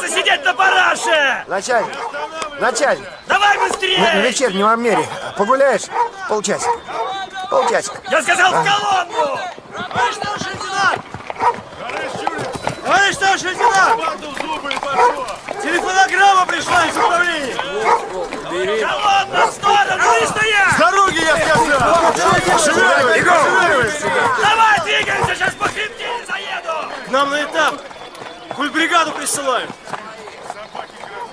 собирается сидеть на параше! Начальник, начальник, Давай на, на быстрее! вечернем обмере погуляешь полчасика? Полчасика. Я сказал в колонну! Товарищ старший лейтенант! Товарищ старший лейтенант! Телефонограмма пришла из управления! Колонна в сторону! Не стоять! Дороги, я сказал! Давай двигаемся, сейчас по хребтине заеду! К нам на этап! Кульбригаду присылают!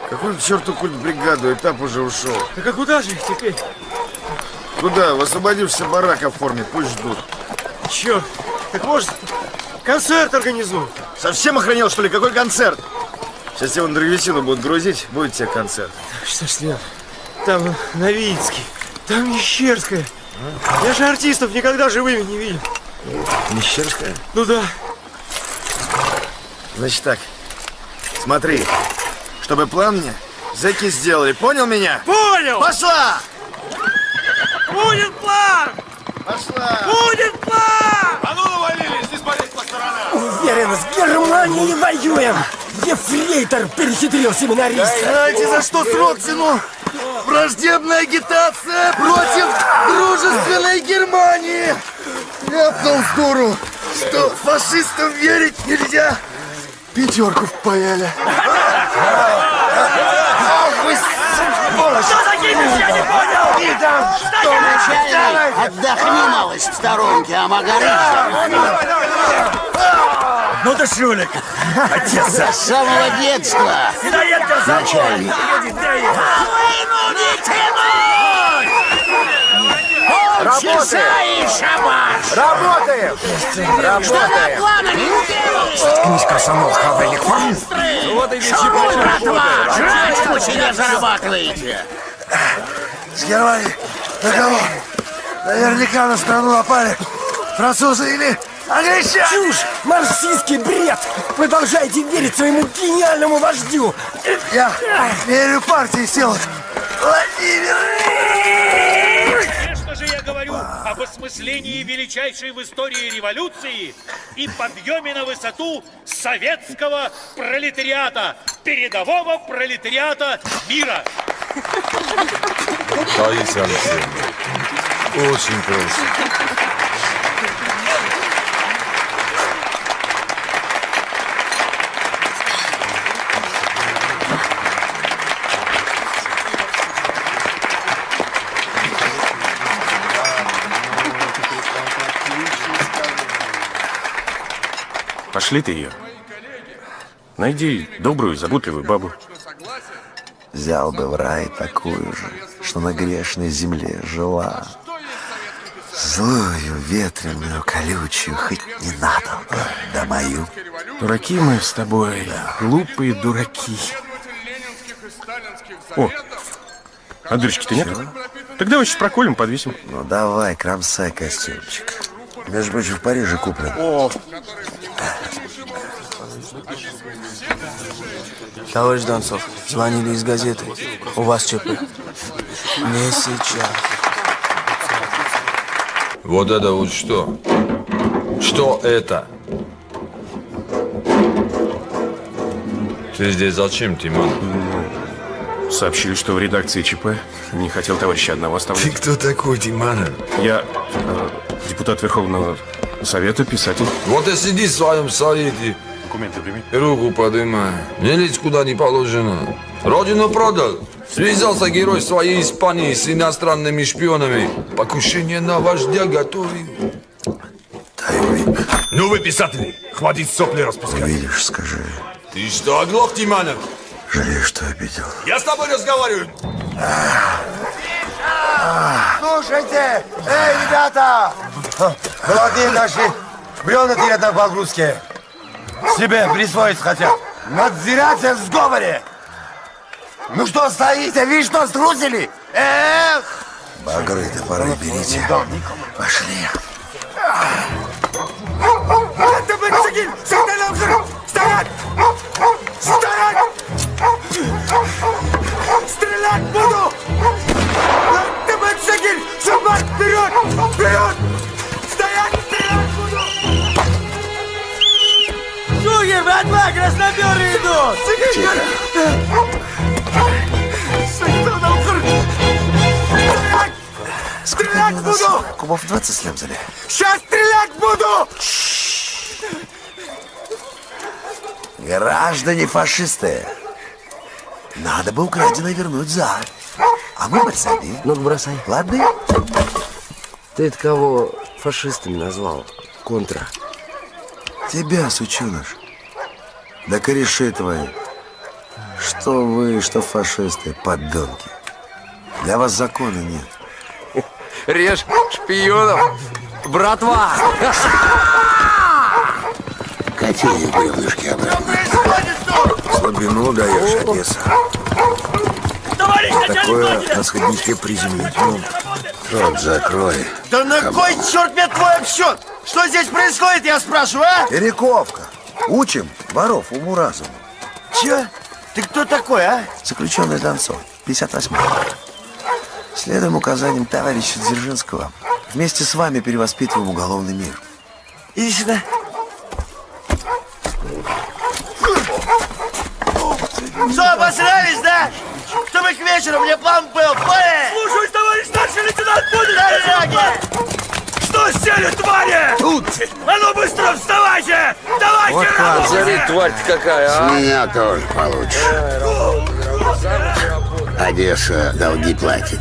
Какую к черту культ бригаду? Этап уже ушел. Так а куда же их теперь? Куда? В освободившийся барак оформить, пусть ждут. Черт! Так может, концерт организуем? Совсем охренел, что ли? Какой концерт? Сейчас его на древесину будут грузить, будет тебе концерт. Что ж, Лен, там Новицкий, там Мещерская. Я же артистов никогда живыми не видел. Мещерская? Ну да. Значит так, смотри, чтобы план мне зэки сделали, понял меня? Понял! Пошла! Будет план! Пошла! Будет план! А ну навалились, не смотреть по сторонам! Уверен, с Германией воюем! Ефрейтор перехитрил семинариста! Знаете, за что срок тяну? Враждебная агитация против дружественной Германии! Ляпнул с дуру, что фашистам верить нельзя. Пятерку впаяли. Что закинешь, я не понял! Что, начальник? Отдохни, малость, в сторонке, а Магарыч Ну ты жулик! с самого детства. Сидоед тебя зовут! Работаем! и шабаш! Работаем! Работаем! Планами Заткнись, комсомол, хавальник! Шуруй, братва! Жрать вы себе зарабатываете! С Германии на кого? Наверняка на страну напали французы или англичане. Чушь! Марксистский бред! Продолжайте верить своему гениальному вождю! Я верю партии сил. Владимир! Же я говорю об осмыслении величайшей в истории революции и подъеме на высоту советского пролетариата, передового пролетариата мира. Таисия Алексеевна, очень просим. Пошли ты ее. Найди добрую, заботливую бабу. Взял бы в рай такую же, что на грешной земле жила. Злую, ветреную, колючую, хоть ненадолго, да мою. Дураки мы с тобой, глупые дураки. О, а дырочки-то нет? Так давай сейчас проколем, подвесим. Ну давай, кромсай костюмчик. Между прочим, в Париже куплен. Товарищ Донцов, звонили из газеты. У вас ЧП. Не сейчас. Вот это вот что? Что это? Ты здесь зачем, Тимон? Сообщили, что в редакции ЧП не хотел товарища одного Ты оставлять. кто такой, Тиманов? Я э, депутат Верховного Совета, писатель. Вот и сиди в своем совете. Документы прими. Руку подымай. Не лезь куда не положено. Родину продал. Связался герой своей Испании с иностранными шпионами. Покушение на вождя готовим. Ну вы, писатели, хватит сопли распускать. Видишь, скажи. Ты что, оглох, Тиманов? Жалею, что обидел. Я с тобой разговариваю. Слушайте, эй, ребята! Молодые наши брёнатые на погрузке. Себе присвоить хотят. Надзиратель в сговоре. Ну что стоите, видишь, что струсили? Эх! Багры, топоры берите. Пошли. Стоять! Стоять! Стрелять буду! Это Бенцегин! Собак, вперед! Вперед! Помоги, братва, красноперы идут! Тихо! Стрелять буду! Кубов 20 слямзали. Сейчас стрелять буду! Граждане фашисты, надо бы украденное вернуть за. А мы подсади. Ну-ка, бросай. Ладно? Ты это кого фашистами назвал? Контра. Тебя, сученыш. Да кореши твои. Что вы, что фашисты, подонки. Для вас закона нет. Режь шпионов! Братва! Какие бревнышки обратно? Слабину даешь, Одесса. Товарищ Такое на сходнике приземлить. Ну, Рот закрой. Да на кой черт мне твой обсчет? Что здесь происходит, я спрашиваю, а? Перековка. Учим воров уму-разуму. Че? Ты кто такой, а? Заключенный Донцов, 58 Следуем указаниям товарища Дзержинского. Вместе с вами перевоспитываем уголовный мир. Иди сюда. Что, обосрались, да? Чтобы к вечеру мне план был? Слушаюсь, товарищ старший лейтенант, будет! Дороги! Что сели, твари? Тут! А ну быстро вставайте! Давайте работать! тварь-то какая, С меня тоже получишь. Одесса долги платит.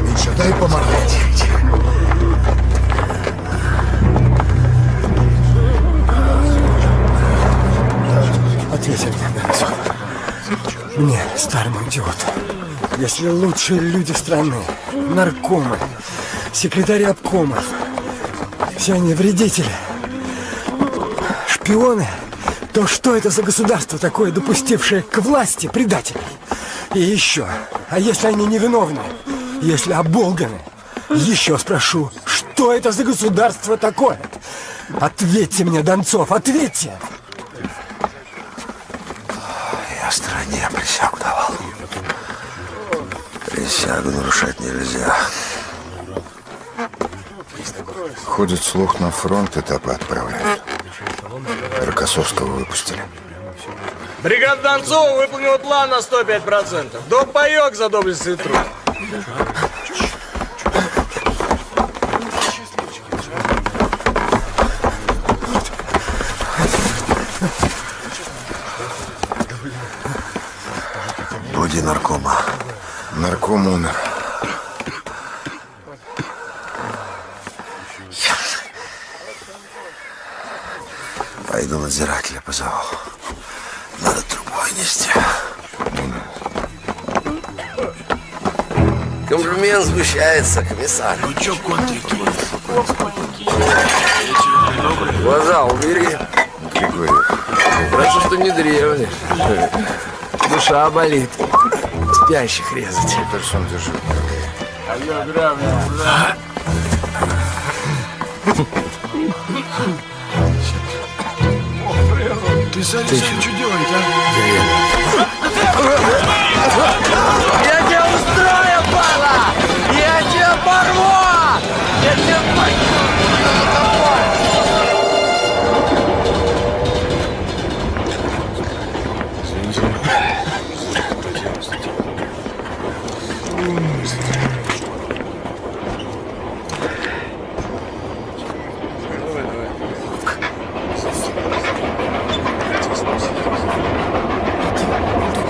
Миша, дай помогать. Ответь. Мне, старому идиоту. Если лучшие люди страны, наркомы, секретари обкома, все они вредители, шпионы, то что это за государство такое, допустившее к власти предателей? И еще, а если они невиновны, если оболганы, еще спрошу, что это за государство такое? Ответьте мне, Донцов, ответьте! Я стране присягу давал. Присягу нарушать нельзя. Ходит слух на фронт, этапы отправляют. Рокоссовского выпустили. Бригада Донцова выполнила план на 105%. До паек за доблестный труд. Нарком умер. Пойду надзирателя позову. Надо трубой нести. Комплимент сгущается, комиссар. Ну чё, Глаза убери. Григорьев. Хорошо, что не древний. Душа болит. Спящих резать. Персон держи. Я тебя устрою, пала! Я тебя порву! Я тебя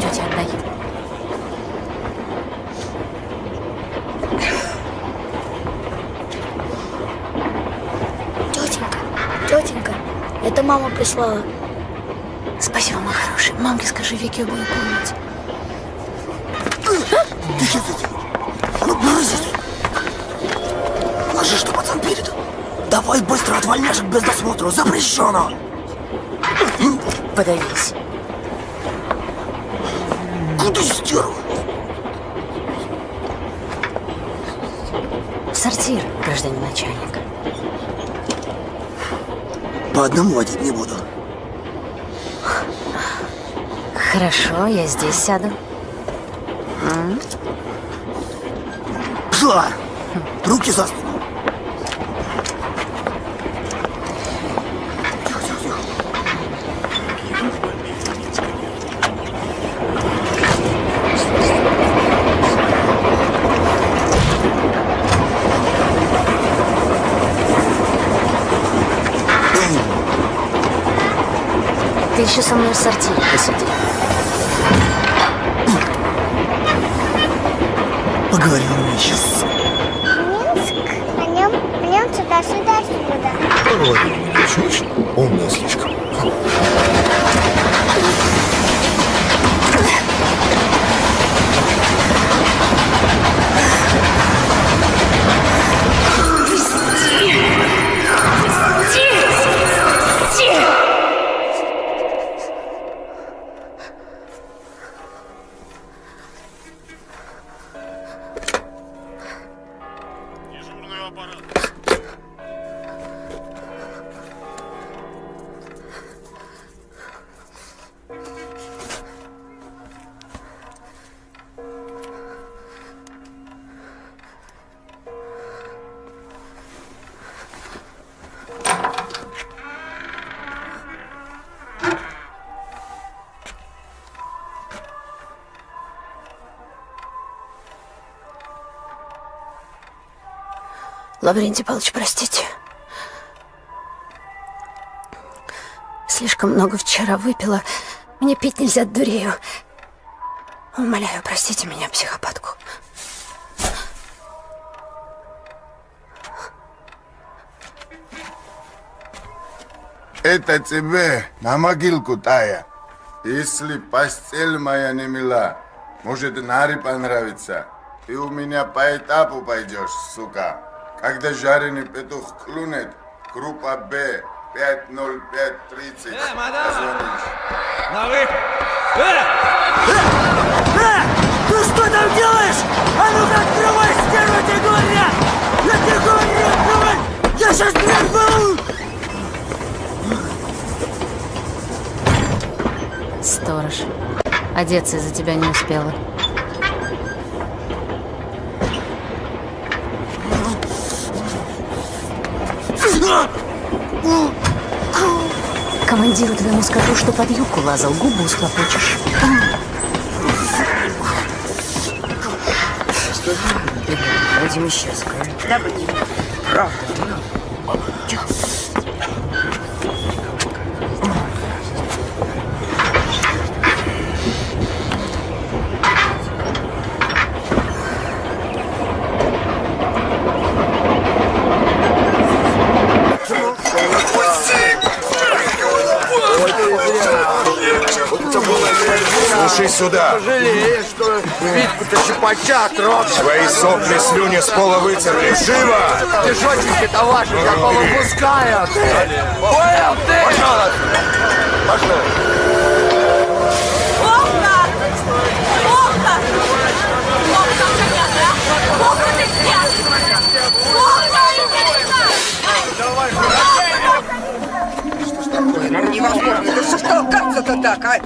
Тетя, отдай. Тетенька, тетенька, это мама прислала. Спасибо, мой хороший. Мамке скажи, Вике буду помнить. Ты что? А ну, брызни! Ложи, что пацан передал. Давай быстро от вольняшек без досмотра, запрещено! Подавись. Куда стерва? Сортир, гражданин начальник. По одному водить не буду. Хорошо, я здесь сяду. М? Пшла! Руки за спину! Ты еще Лаврентий Павлович, простите. Слишком много вчера выпила. Мне пить нельзя, дурею. Умоляю, простите меня, психопатку. Это тебе на могилку, Тая. Если постель моя не мила, может, Наре понравится. Ты у меня по этапу пойдешь, сука. Когда жареный петух клюнет, группа Б, 50530. Э, мадам! На выход! Э! Э! Ты что там делаешь? А ну-ка открывай, стерва, тебе говорят! Я тебе говорю, открывай! Я сейчас прорву! Сторож. Одеться из-за тебя не успела. Командиру твоему скажу, что под юбку лазал, губу схлопочешь. Будем исчез. Да, будем. Правда. Тихо. Слушай сюда. Пожалеешь, что Витьку-то щипача трогал. Свои сопли, слюни с пола вытерли. Живо! Тишотеньки-то ваши такого выпускают. Понял ты? Пошел Пошел. Вовка! Вовка! Вовка, понятно, а? Вовка, ты где? Вовка, Невозможно. Да что ж толкаться-то так, а?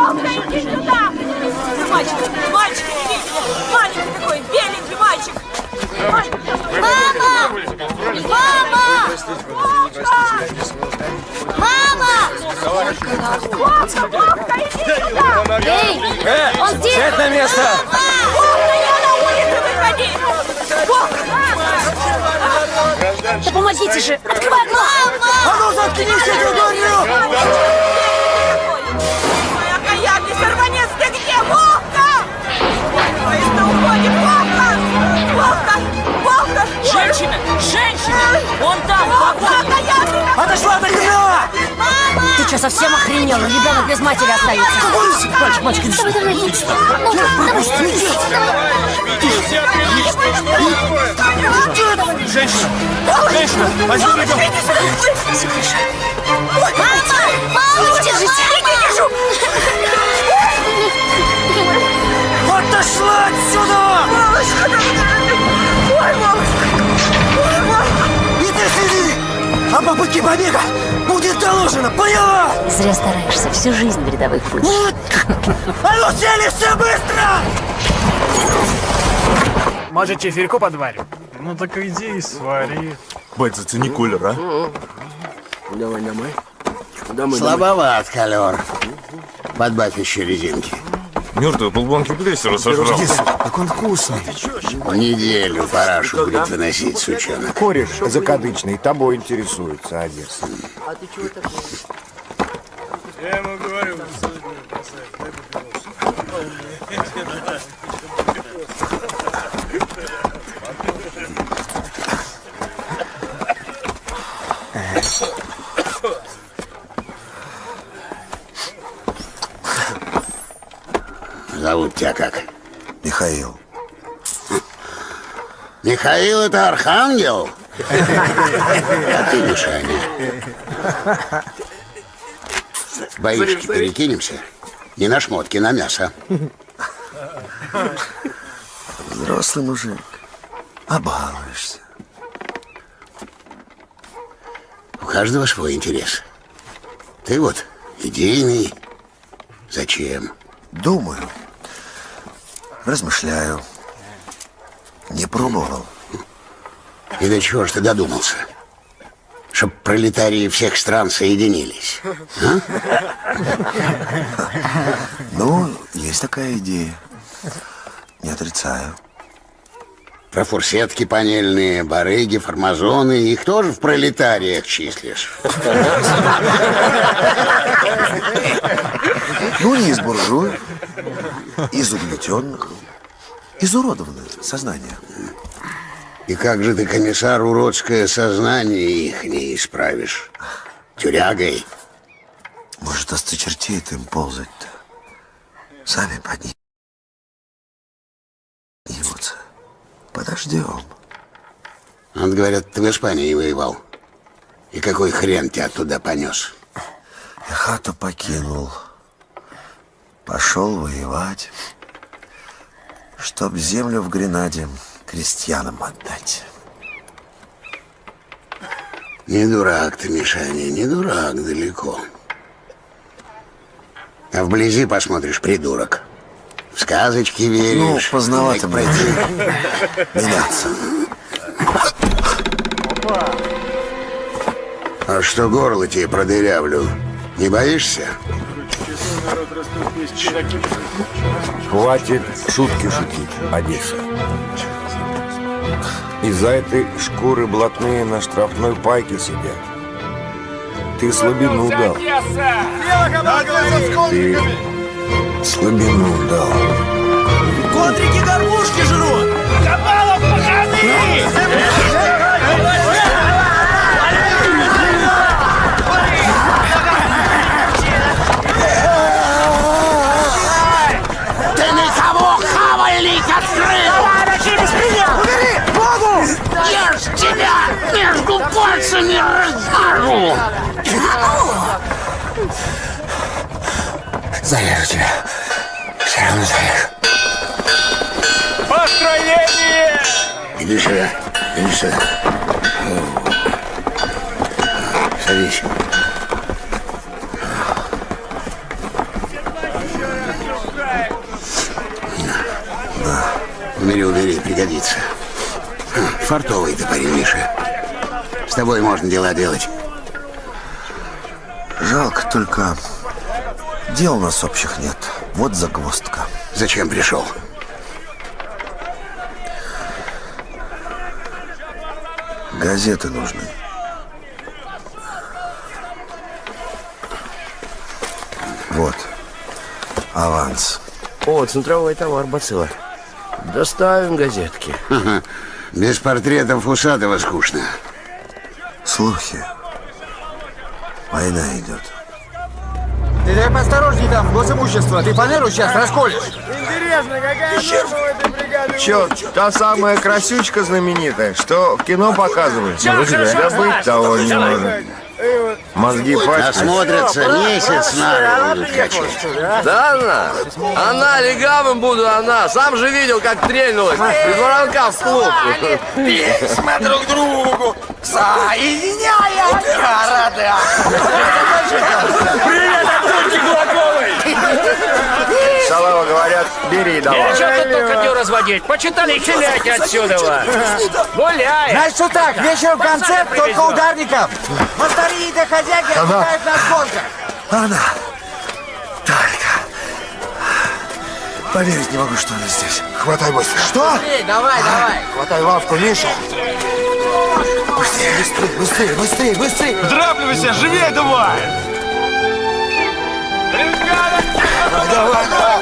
Вовка, иди сюда! Мальчик, мальчик, иди! Маленький такой, беленький мальчик! Мама! Мама! Мама! Вовка, Вовка, иди сюда! Эй, Э, он здесь! сядь на место! Вовка, я на улице выходи! Вовка! Да помогите же! Открывай окно! А ну заткнись, я говорю! Женщина! Женщина! Он там! Окаянный! Отошла от окна! Ты что, совсем охренел? Ребенок без матери остается. Мальчик, мальчик, иди сюда. Давай, давай, давай. Женщина! Женщина! Возьми ребенка! Все хорошо. Мама! Мама! Держите! Я держу! Отошла отсюда! Мамочка! Ой, мамочка! Следи! А попытки побега будет доложено, поняла? Зря стараешься. Всю жизнь в рядовых будешь. А ну сели все быстро! Может, чефирьку подварим? Ну так иди и свари. Бать, зацени колер, а? Давай, давай. Слабоват колер. Подбавь еще резинки. Мертвые полбанки плесера сожрал. Как он вкусный. В неделю парашу будет выносить, сучонок. Кореш закадычный, тобой интересуется, Одесса. А ты чего? Я ему говорю, Зовут тебя как? Михаил. Михаил это архангел? А ты, Мишаня, боишки перекинемся? Не на шмотки, на мясо. Взрослый мужик. Обалуешься. У каждого свой интерес. Ты вот идейный. Зачем? Думаю. Размышляю. Не пробовал. И до чего ж ты додумался? Чтоб пролетарии всех стран соединились. А? Ну, есть такая идея. Не отрицаю. Про фурсетки панельные, барыги, формазоны, их тоже в пролетариях числишь. Ну, не из буржуев, из угнетенных, изуродованное сознание. И как же ты, комиссар, уродское сознание их не исправишь? Тюрягой? Может, осточертеет им ползать-то. Сами поднимутся. Подождем. Вот, говорят, ты в Испании воевал. И какой хрен тебя туда понес? Я хату покинул. Пошел воевать, чтоб землю в Гренаде крестьянам отдать. Не дурак ты, Мишаня, не дурак далеко. А вблизи посмотришь, придурок. В сказочки веришь. Ну, поздновато пройти. меняться. А что горло тебе продырявлю? Не боишься? Хватит шутки шутить, Одесса. Из-за этой шкуры блатные на штрафной пайке сидят. Ты слабину дал. Ты слабину дал. Контрики горбушки жрут! Кабалов Ты Зарежу тебя. Все равно зарежу. Построение! Иди сюда, иди сюда. Садись. Убери, убери, пригодится. Фартовый ты парень, Миша. С тобой можно дела делать. Жалко только, дел у нас общих нет. Вот загвоздка. Зачем пришел? Газеты нужны. Вот. Аванс. О, центровой товар, бацилла. Доставим газетки. Ага. Без портретов Усатого скучно. Слухи. Война идет. Ты дай поосторожней там, госимущество. Ты фанеру сейчас расколешь. Интересно, какая форма у этой бригады? Чё, та самая красючка знаменитая, что в кино показывают? Хорошо, Да быть того не может. Мозги пачкают. Насмотрятся месяц на будут качать. Да она? Она легавым буду, она. Сам же видел, как трельнулась. Из воронка в клуб. Письма друг другу, соединяя города. Привет Тульки Кулаковой. Салава говорят, бери давай. Нельзя тут только разводить. Почитали и хиляйте отсюда. Гуляй. Значит, что так, вечером концерт, только ударников. Мастари и доходяги отдыхают на сборках. Она. Только. Поверить не могу, что она здесь. Хватай быстро. Что? Эй, давай, давай. Хватай лавку, Миша. Быстрее, быстрее, быстрее, быстрее, быстрее. Драпливайся, живее давай! Давай, давай.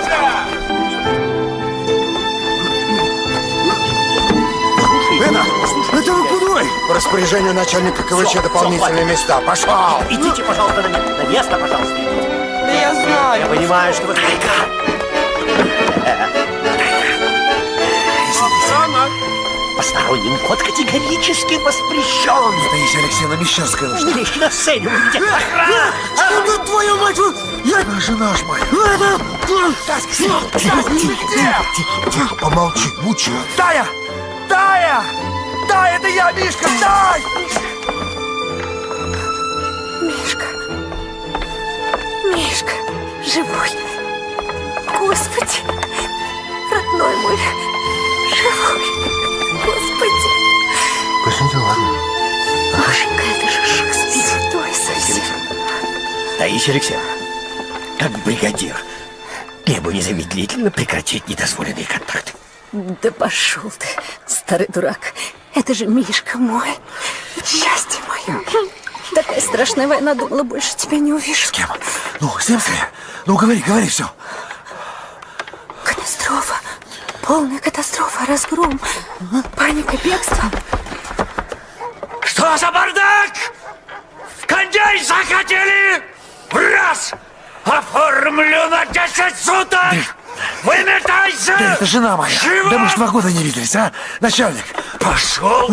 Это, это вы куда? По распоряжению начальника КВЧ дополнительные места. Пошел! Идите, пожалуйста, на, на место, пожалуйста. Да я знаю. Я понимаю, что вы... Посторонним вход категорически воспрещен. Таисия Алексеевна Мещерская нужна. Здесь на сцене увидите. Что твою мать? Я... Жена ж моя. Тихо, тихо, тихо, тихо, помолчи, мучи. Тая! Тая! Тая, это я, Мишка, дай! Мишка. Мишка. Живой. Господи. Родной мой. Живой. Господи. Костя, ладно. Машенька, это же Шекспир. Святой совсем. Таисия Алексеевна, как бригадир, требую незамедлительно прекратить недозволенные контакты. Да пошел ты, старый дурак. Это же Мишка мой. Счастье мое. Такая страшная война, думала, больше тебя не увижу. С кем? Ну, с скорее. Ну, говори, говори, все. Катастрофа. Полная катастрофа, разгром, паника, бегство. Что за бардак? Кондей захотели? В раз! Оформлю на 10 суток! Выметайся! Да это жена моя. Живо! Да мы ж два года не виделись, а? Начальник. Пошел!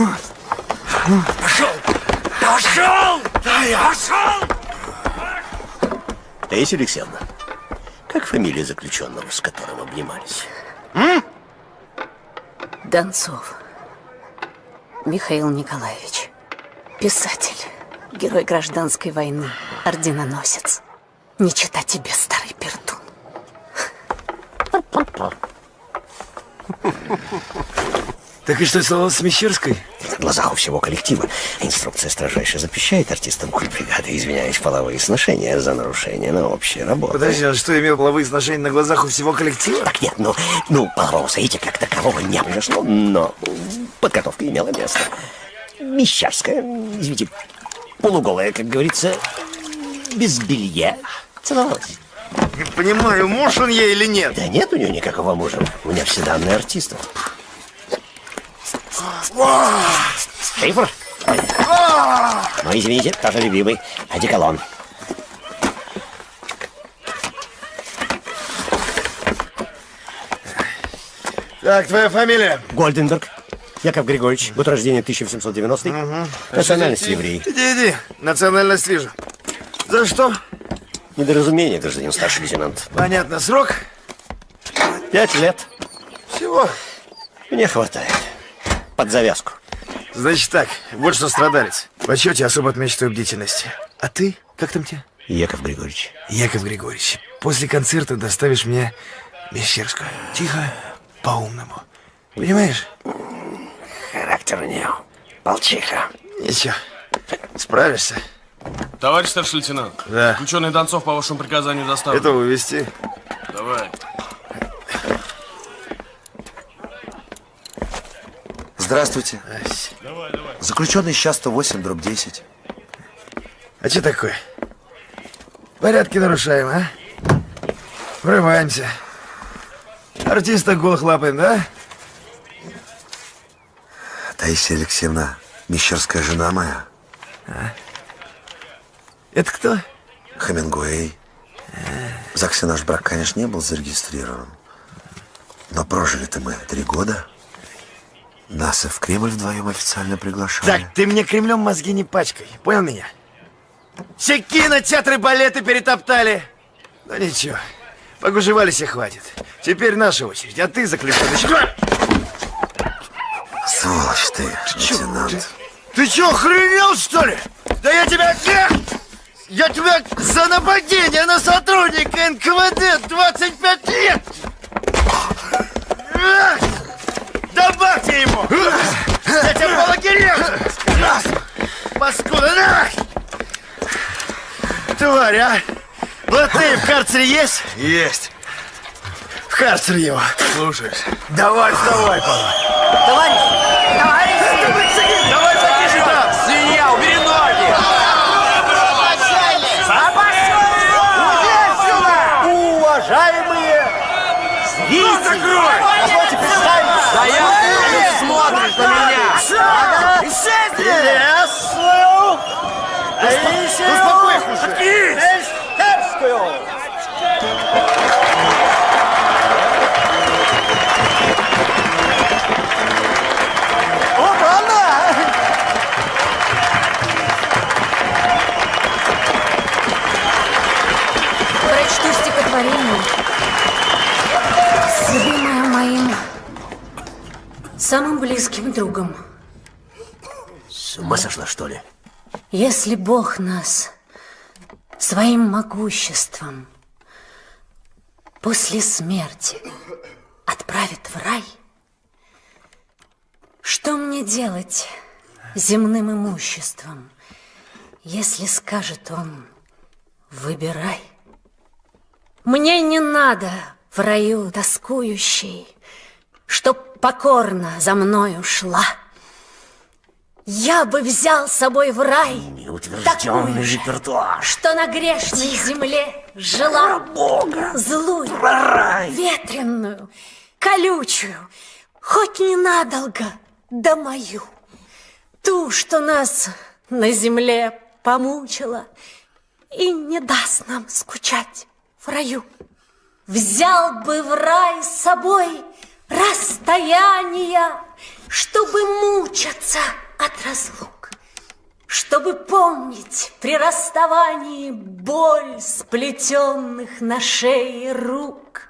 Пошел! Пошел! Пошел! Таисия Алексеевна, как фамилия заключенного, с которым обнимались? Донцов. Михаил Николаевич. Писатель. Герой гражданской войны. Орденоносец. Не читать тебе, старый пердун. Так и что стало с Мещерской? На глазах у всего коллектива. Инструкция строжайше запрещает артистам культбригады извиняюсь половые сношения за нарушение на общей работе. Подожди, а что имел половые сношения на глазах у всего коллектива? Так нет, ну, ну полового соития как такового не произошло, но подготовка имела место. Мещерская, извините, полуголая, как говорится, без белья, целовалась. Не понимаю, муж он ей или нет? Да нет у нее никакого мужа. У меня все данные артистов. Шифр? Ну, извините, тоже любимый. Одеколон. Так, твоя фамилия? Гольденберг. Яков Григорьевич. Год рождения 1790 Национальность еврей. Иди, иди. Национальность вижу. За что? Недоразумение, гражданин старший лейтенант. Понятно. Срок? Пять лет. Всего. Мне хватает. Под завязку. Значит так, вот что страдалец. В отчете особо отмечу твою бдительность. А ты? Как там тебя? Яков Григорьевич. Яков Григорьевич, после концерта доставишь мне Мещерскую. Тихо, по-умному. Понимаешь? Характер у нее. Полчиха. Ничего, справишься. Товарищ старший лейтенант. Да. Заключенный Донцов по вашему приказанию доставлен. Это увезти. Давай. Здравствуйте. Заключенный сейчас 108, дробь 10. А что такое? Порядки нарушаем, а? Врываемся. Артиста голых лапаем, да? Таисия Алексеевна, Мещерская жена моя. А? Это кто? Хемингуэй. В ЗАГСе наш брак, конечно, не был зарегистрирован. Но прожили-то мы три года. Нас и в Кремль вдвоем официально приглашали. Так, ты мне Кремлем мозги не пачкай. Понял меня? Все кинотеатры, балеты перетоптали. Ну ничего, погужевались и хватит. Теперь наша очередь, а ты заключенный. Сволочь ты, лейтенант. Ты что, охренел, что ли? Да я тебя... Я тебя за нападение на сотрудника НКВД 25 лет! Добавьте ему! Я тебя по лагерям! Паскуда, на! Тварь, а! Ты в карцере есть? Есть. В карцер его. Слушай. Давай, вставай, Павел. Товарищ! Товарищи! Давай, Успокой их уже! Эстепскую! Вот она! Стихотворение с любимым моим самым близким другом. С ума сошла, что ли? Если Бог нас своим могуществом после смерти отправит в рай, что мне делать земным имуществом, если скажет он «выбирай»? Мне не надо в раю тоскующей, чтоб покорно за мною шла. Я бы взял с собой в рай Неутвержденный репертуар. что на грешной земле жила Бога, злую, рай. ветреную, колючую, хоть ненадолго, да мою, ту, что нас на земле помучила и не даст нам скучать в раю. Взял бы в рай с собой расстояние, чтобы мучаться от разлук, чтобы помнить при расставании боль сплетенных на шее рук.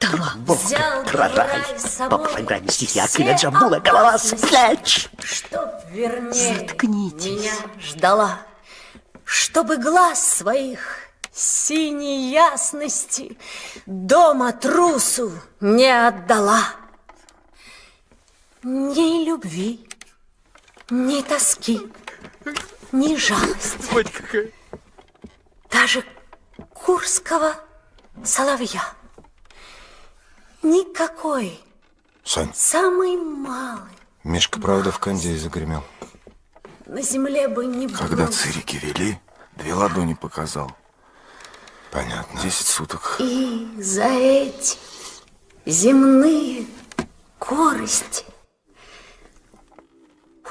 Взял бы в рай с По собой программе стихи Акиля Джамбула голова опасности, сляч. Чтоб вернее меня ждала, чтобы глаз своих синей ясности дома трусу не отдала. Ни любви, ни тоски, ни жалости. Даже курского соловья. Никакой, Сань, самый малый Мишка правда в кондее загремел. на земле бы не Когда был. цирики вели, две ладони показал. Понятно. Десять суток. И за эти земные корости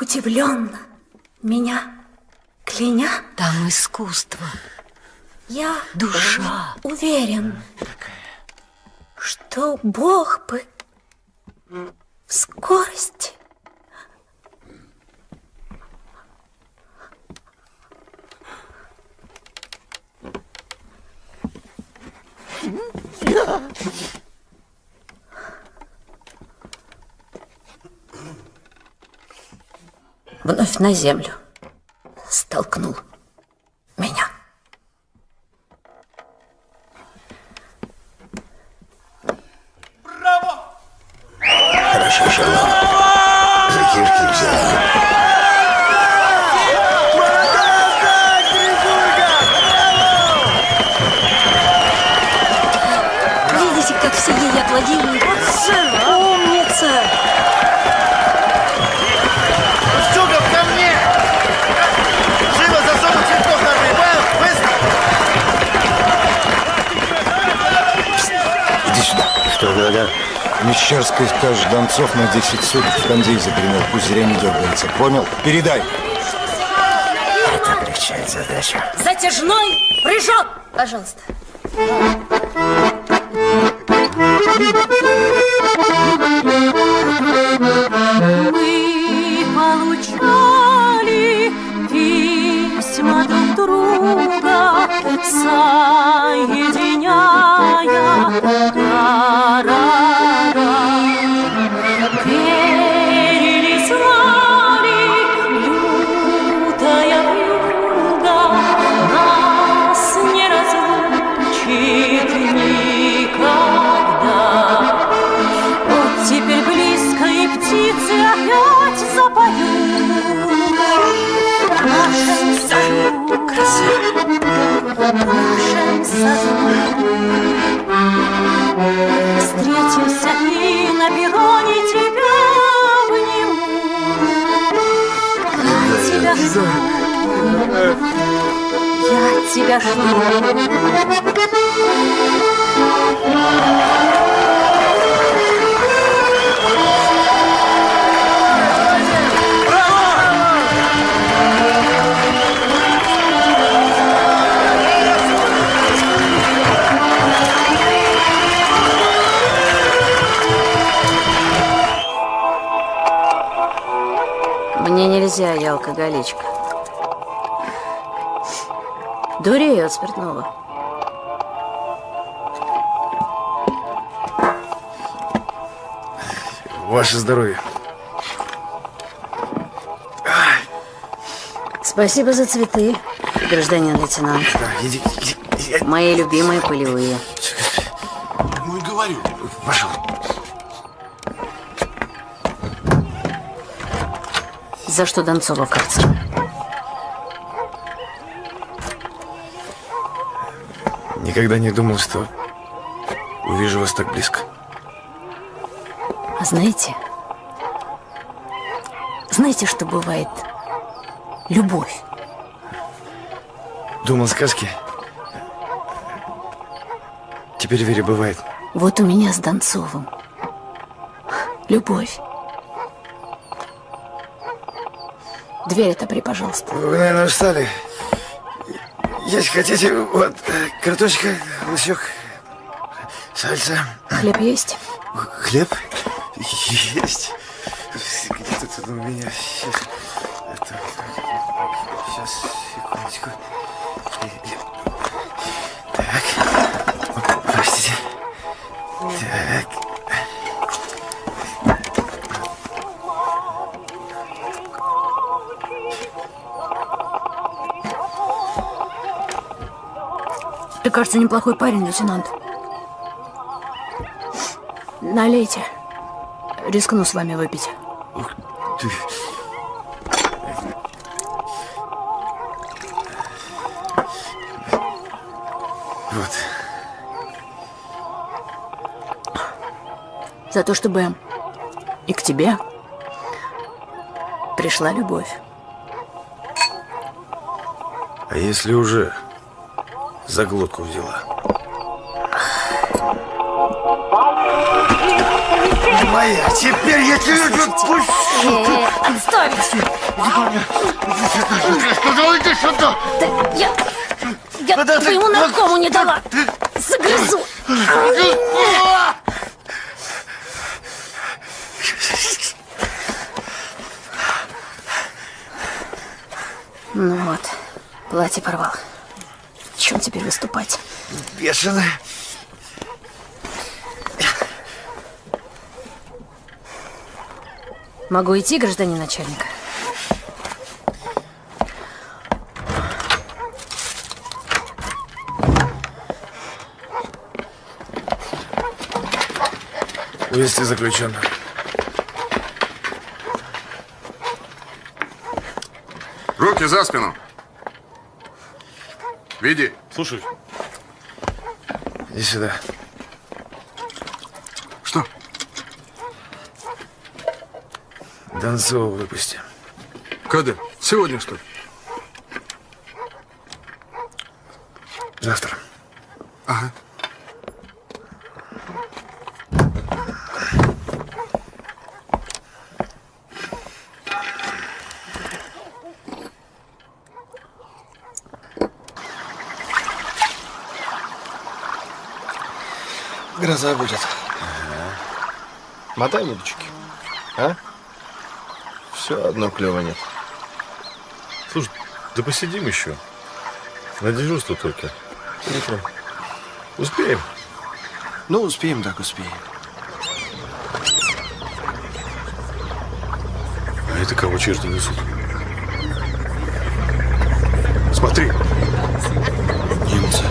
удивленно меня кляня. Там искусство. Я Душа. уверен, что Бог бы в скорости вновь на землю столкнул меня. Хорошо, Шарлот. Мещерская скажет, Донцов на 10 суток в кондей загремел. Пусть зря не дергается. Понял? Передай. Это облегчает задачу. Затяжной прыжок! Пожалуйста. саду Встретимся и на перроне тебя обниму Я тебя жду. Я тебя жду. Мне нельзя, я алкоголичка. Дурею от спиртного. Ваше здоровье. Спасибо за цветы, гражданин лейтенант. иди, Мои любимые полевые. Ну и говорю. Пошел. За что Донцова в карцер? Никогда не думал, что увижу вас так близко. А знаете, знаете, что бывает любовь? Думал сказки. Теперь верю, бывает. Вот у меня с Донцовым. Любовь. Дверь отопри, пожалуйста. Вы, наверное, устали. Есть хотите, вот, картошка, лучок, сальца. Хлеб есть? Хлеб? Кажется, неплохой парень, лейтенант. Налейте. Рискну с вами выпить. Ты... Вот. За то, чтобы и к тебе пришла любовь. А если уже за глотку взяла? Моя, теперь я тебя отпущу! Отставить! Сказал, иди сюда! Да я... Я Куда ты? твоему наркому не дала! Загрызу! Ну вот, платье порвал. Чем теперь выступать? Бешеная. Могу идти, гражданин начальник? Увести заключенного. Руки за спину. Веди. Слушай. Иди сюда. Что? Донцова выпусти. Когда? Сегодня, что ли? Завтра. Ага. Гроза будет. Мотай удочки. А? Все одно клева нет. Слушай, да посидим еще. На дежурство только. Утром. Успеем. Ну, успеем, так успеем. А это кого черти несут? Смотри. Немцы.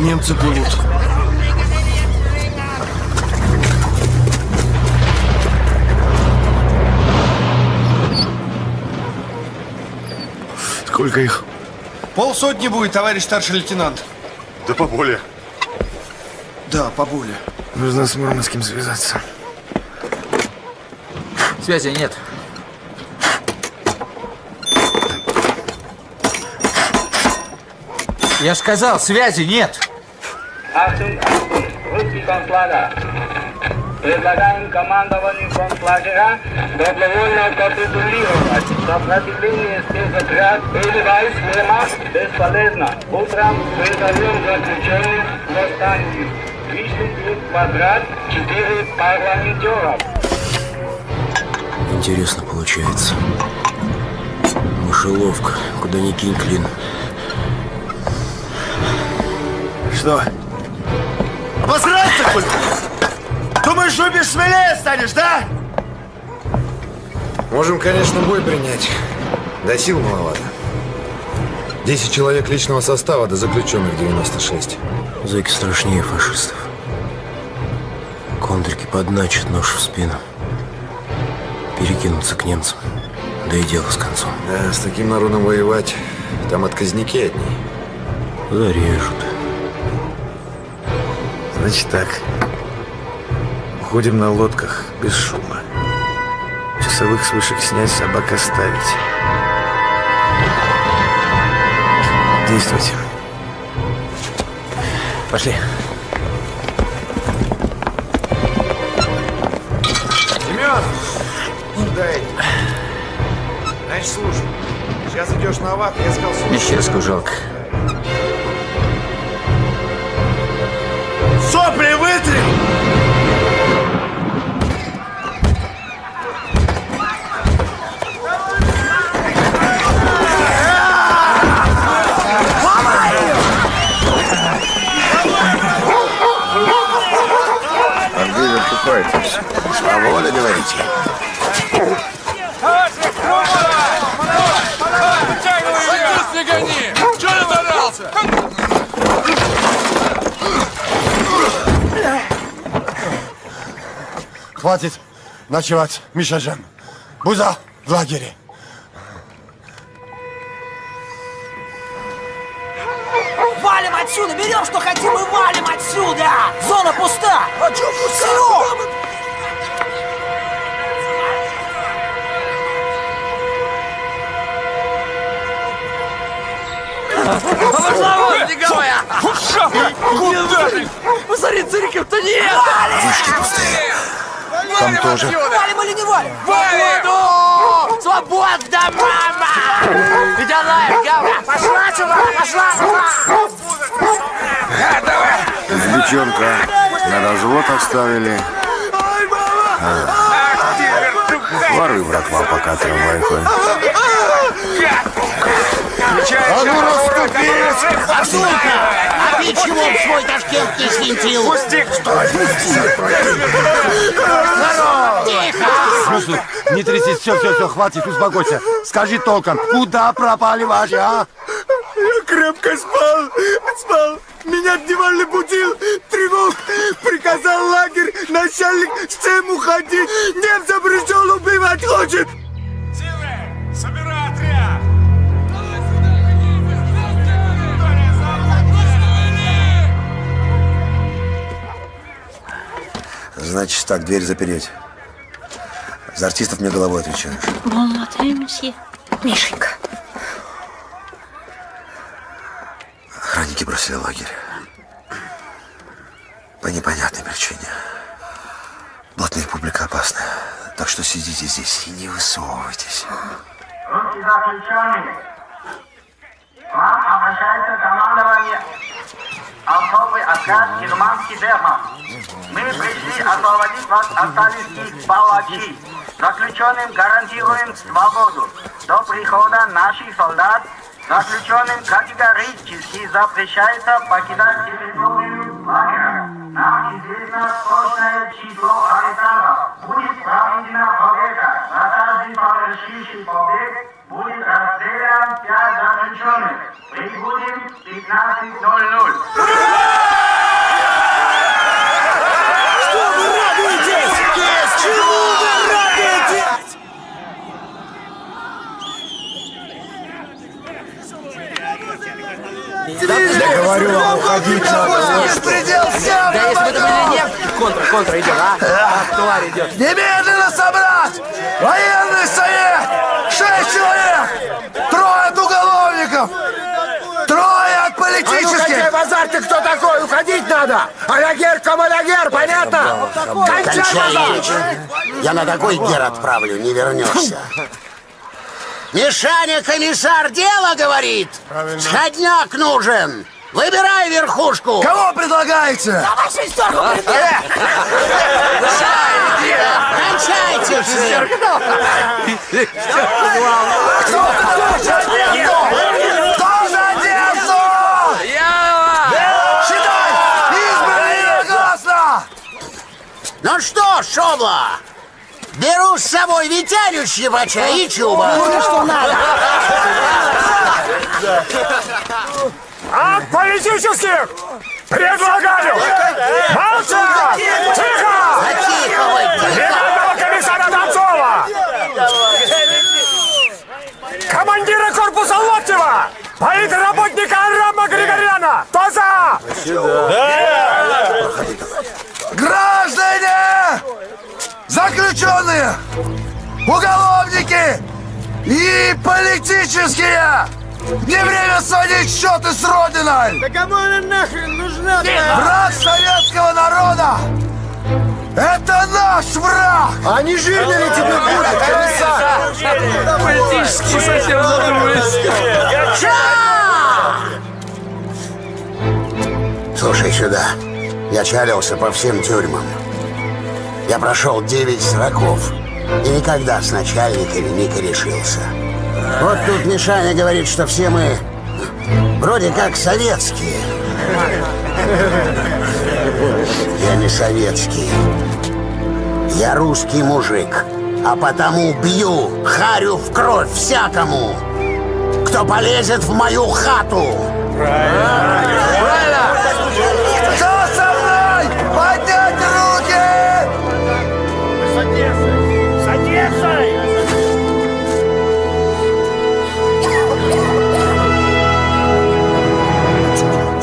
Немцы плывут. Сколько их? Полсотни будет, товарищ старший лейтенант. Да поболее. Да, поболее. Нужно с Мурманским связаться. Связи нет. Я же сказал, связи нет. Предлагаем командованию концлагеря добровольно капитулировать. Сопротивление спецотряд или войск Вермахт бесполезно. Утром призовем заключенных к восстанию. Вышли в квадрат четыре парламентера. Интересно получается. Мышеловка, куда ни кинь клин. Что? Обосраться, хуй? Думаешь, убишь смелее станешь, да? Можем, конечно, бой принять. Да сил маловато. 10 человек личного состава, до заключенных 96. Зэки страшнее фашистов. Контрики подначат нож в спину. Перекинуться к немцам. Да и дело с концом. Да, с таким народом воевать, там отказники одни. Зарежут. Значит так. Уходим на лодках, без шума. Часовых с вышек снять, собак оставить. Действуйте. Пошли. Семен! Сюда иди. Значит, слушай. Сейчас идешь на вахту, я сказал. Мещерскую жалко. Говорите? Не гони! Чего не зарался? Хватит ночевать, Мишажан. Буза в лагере. Вон, беговая! Куда ты? Посмотри, цирков-то нет! Вышки пустые. Там тоже. Валим или не валим? Свободу! Свобода, мама! Иди лайв, гавра! Пошла сюда, пошла, пошла! Девчонка на развод оставили. Воры, братва, пока трамвай ходит. А ну расступись! Сука! А ты чего в свой Ташкент не свинтил? Пусти! Стой! Слушай, не трясись, все, все, все, хватит, успокойся. Скажи толком, куда пропали ваши, а? Я крепко спал, спал. Меня дневальный будил, тревог. Приказал лагерь, начальник, всем уходить. Немца пришел, убивать хочет. Значит так, дверь запереть. За артистов мне головой отвечаешь. Бон матре, месье. Мишенька. Охранники бросили лагерь. По непонятной причине. Блатная публика опасна. Так что сидите здесь и не высовывайтесь. Заключенные, к вам обращается командование особый отряд германский Вермахт. Мы пришли освободить вас от сталинских палачей. Заключенным гарантируем свободу. До прихода наших солдат заключенным категорически запрещается покидать территорию лагеря. Нам известно точное число арестантов. Будет проведена проверка. За каждый совершивший побег будет расстрелян пять заключенных. Прибудем в 15.00. Что вы радуетесь? Чему вы Я говорю вам, уходить надо. Да если бы это были немцы, контра, контра идет, а? А, тварь идет. Немедленно собрать! Военный совет! Шесть человек! Трое от уголовников! Трое от политических Кончай базар, ты кто такой? Уходить надо! Алягер, камалягер, понятно? Кончай Кончай базар! Я на такой гер отправлю, не вернешься. Мишаня, комиссар, дело говорит. Сходняк нужен. Выбирай верхушку. Кого предлагаете? Давай шестерку Кончайте все. Кто за одежду? Считай! Избрано единогласно! Ну что, Шобла, беру с собой Виталю Щебача и Чуба. что надо. От политических предлагаю молчать! Тихо! Тихо вы, Генерального комиссара Донцова! Командира корпуса Локтева! Политработника Арама Григоряна! Кто за? Граждане! Заключенные! Уголовники! И политические! Не время сводить счеты с Родиной! Да кому она нахрен нужна? Враг советского народа! Это наш враг! А не жирно ли тебе будет, комиссар? Политически совсем задумались. Слушай сюда. Я чалился по всем тюрьмам. Я прошел 9 сроков. И никогда с начальниками не корешился. Вот тут Мишаня говорит, что все мы вроде как советские. Я не советский. Я русский мужик. А потому бью, харю в кровь всякому, кто полезет в мою хату. Правильно!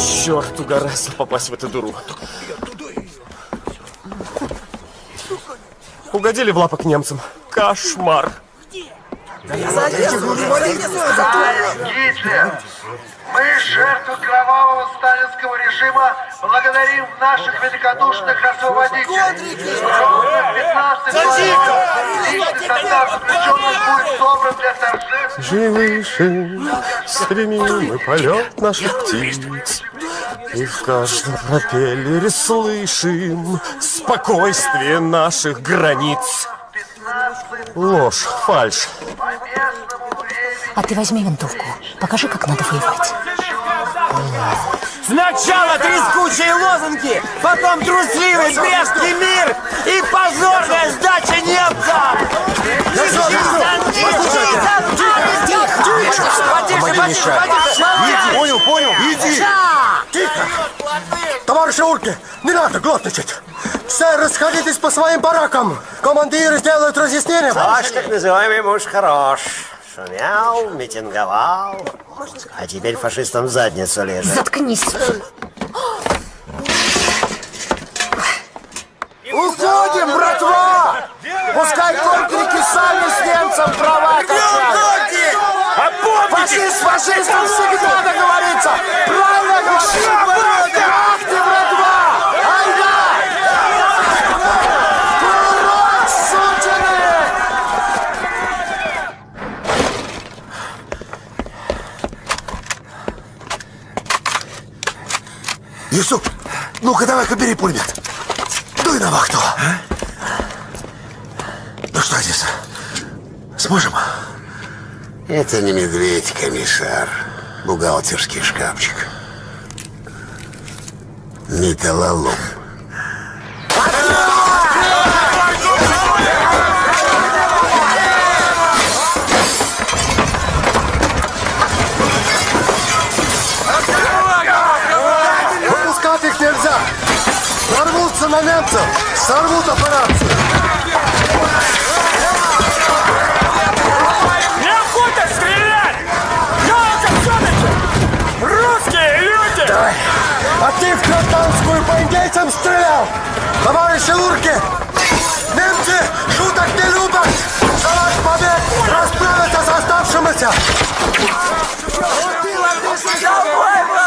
Черт, угораздил попасть в эту дуру. Угодили в лапок немцам. Кошмар. Гитлер! Мы, жертвы кровавого сталинского режима, благодарим наших великодушных освободителей. Ровно в 15 часов личный полет наших птиц. И в каждом пропеллере слышим спокойствие наших границ. Ложь, фальшь. А ты возьми винтовку. Покажи, как надо воевать. Сначала трескучие лозунги, потом трусливый брестский мир и позорная сдача немцам! Помоги, Миша. Иди. Понял, понял. Иди. Тихо. Товарищи урки, не надо глотничать. Все расходитесь по своим баракам. Командиры сделают разъяснение. Ваш так называемый муж хорош. Шумел, митинговал. А теперь фашистам задницу лежит. Заткнись. Уходим, братва! Пускай контрики сами с немцем права качают. Фашист с фашистом всегда договорится. Правильно говорит. Ах ты, братва! Айда! Урод, сутины! Юсуп, ну-ка давай-ка бери пулемет. Дуй на вахту. Ну что, Одесса, сможем? Это не медведь, комиссар. Бухгалтерский шкафчик. Металлолом. Выпускать Нарвутся на немцев, сорвут операцию. Неохота стрелять! Жалко все-таки! Русские люди! А ты в гражданскую по индейцам стрелял! Товарищи урки! Немцы шуток не любят! За ваш побег расправятся с оставшимися! Давай,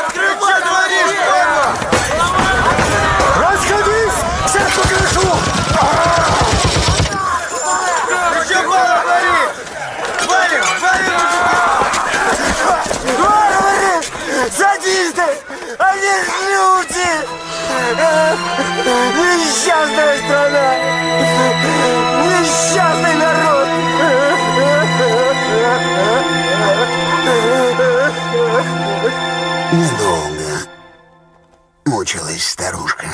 Несчастная страна! Несчастный народ! Недолго мучилась старушка.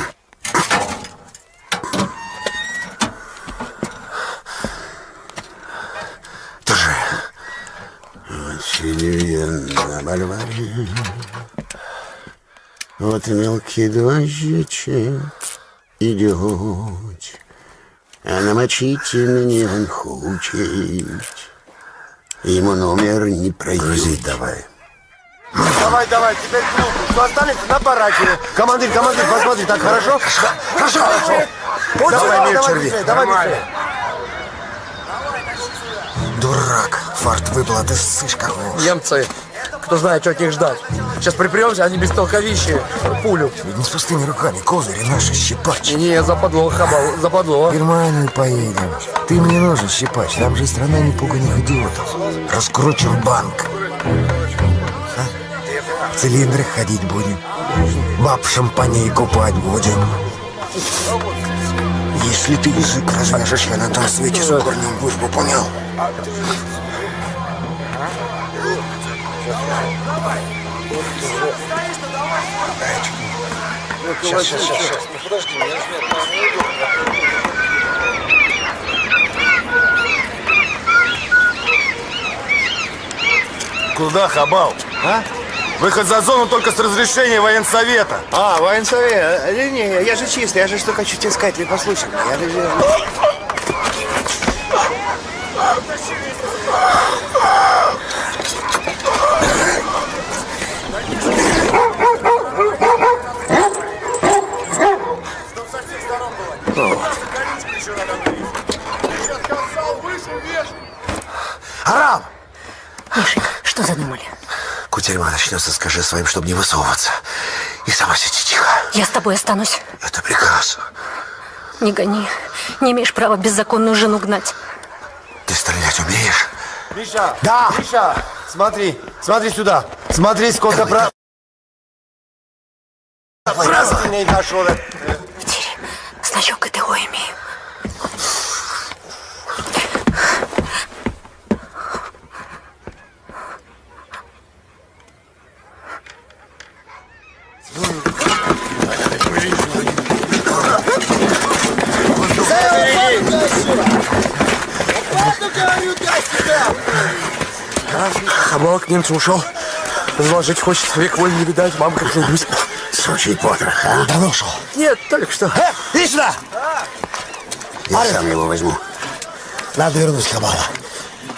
Тоже. Вот сидю на Вот мелкий дождичек идет, а намочить мне он хочет. Ему номер не пройдет. Грузить давай. Давай, давай, теперь клуб. Что останется на бараке. Командир, командир, посмотри, так хорошо? Хорошо, хорошо. Вот Давай, давай черви. быстрее, давай Нормально. быстрее. Дурак. Фарт выпал, а ты ссышь как вошь. Немцы, кто знает, что от них ждать. Сейчас припремся, они без толковищи пулю. Ведь не с пустыми руками, козыри наши, щипач. Не, западло, хабал, западло. В Германию поедем. Ты мне нужен, щипач. Там же страна непуганных идиотов. Раскручим банк. А? В цилиндрах ходить будем. Баб в шампане купать будем. Если ты язык развяжешь, я на том свете с корнем выжгу, понял? Сейчас, сейчас, сейчас, сейчас. Ну подожди, я же Куда, Хабал? А? Выход за зону только с разрешения военсовета. А, военсовет. Не, не, я же чистый, я же что хочу тебе сказать, ты послушай меня. Я же... Арам! Мишенька, что задумали? Кутерьма начнется, скажи своим, чтобы не высовываться. И сама сиди тихо. Я с тобой останусь. Это приказ. Не гони. Не имеешь права беззаконную жену гнать. Ты стрелять умеешь? Миша! Да! Миша! Смотри, смотри сюда. Смотри, сколько про... Праздней нашел. Значок ГТО имею. Хабал к немцу ушел. Назвал жить хочет, век воль не видать, мама как любит. Сучий потрох, а? Давно ушел. Нет, только что. Э, иди сюда! Я сам его возьму. Надо вернуть Хабала.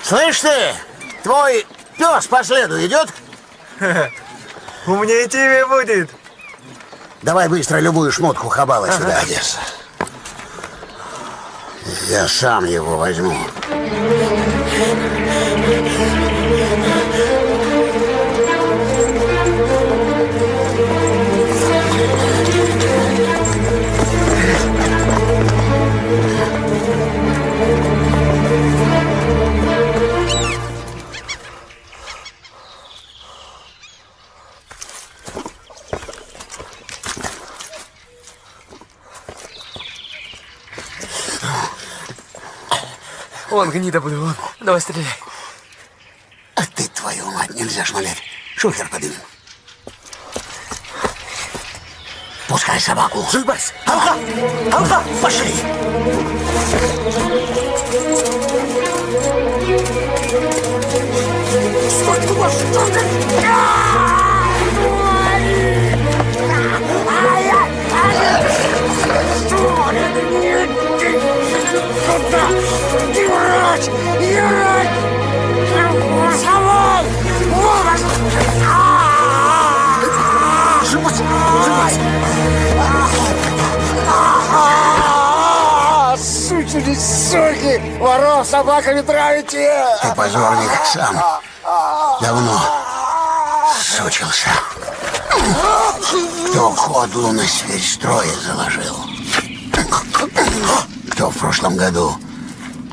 Слышь ты, твой пес по следу идет? Умнее тебе будет. Давай быстро любую шмотку Хабала сюда, Одесса. Я сам его возьму. Вон гнида вон. Давай стреляй. А ты, твою мать, нельзя шмалять. Шухер подымем. Пускай собаку. Зубас! Алха! Алха! Пошли! Стой, куда что ты? Юрать! Юрать! Самой! Живот! Живот! Сучили суки! Воров собаками травите! Ты позорник сам. Давно сучился. Кто ходлу на сверхстрое заложил? Кто в прошлом году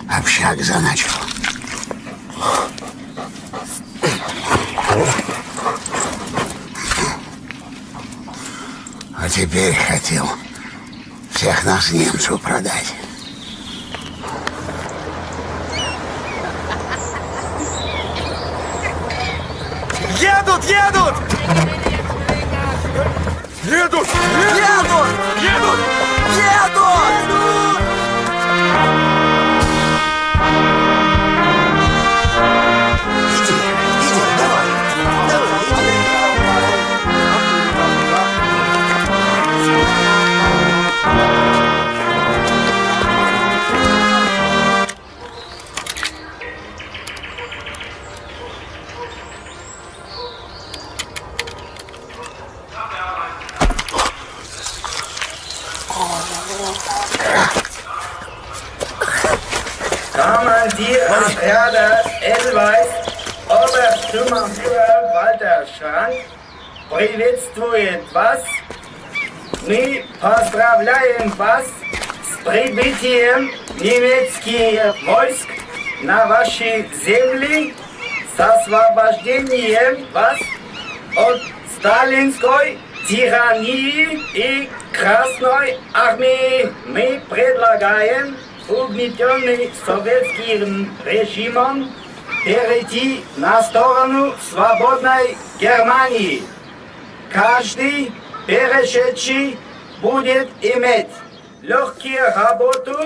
общак заначил? теперь хотел всех нас немцу продать. Едут, едут! Едут! Едут! Едут! Едут! Командир отряда Эльвайс, Obersturmbannführer Walter Schrank приветствует вас. Мы поздравляем вас с прибытием немецких войск на ваши земли, с освобождением вас от сталинской тирании и Красной армии. Мы предлагаем угнетенный советским режимом перейти на сторону свободной Германии. Каждый перешедший будет иметь легкую работу,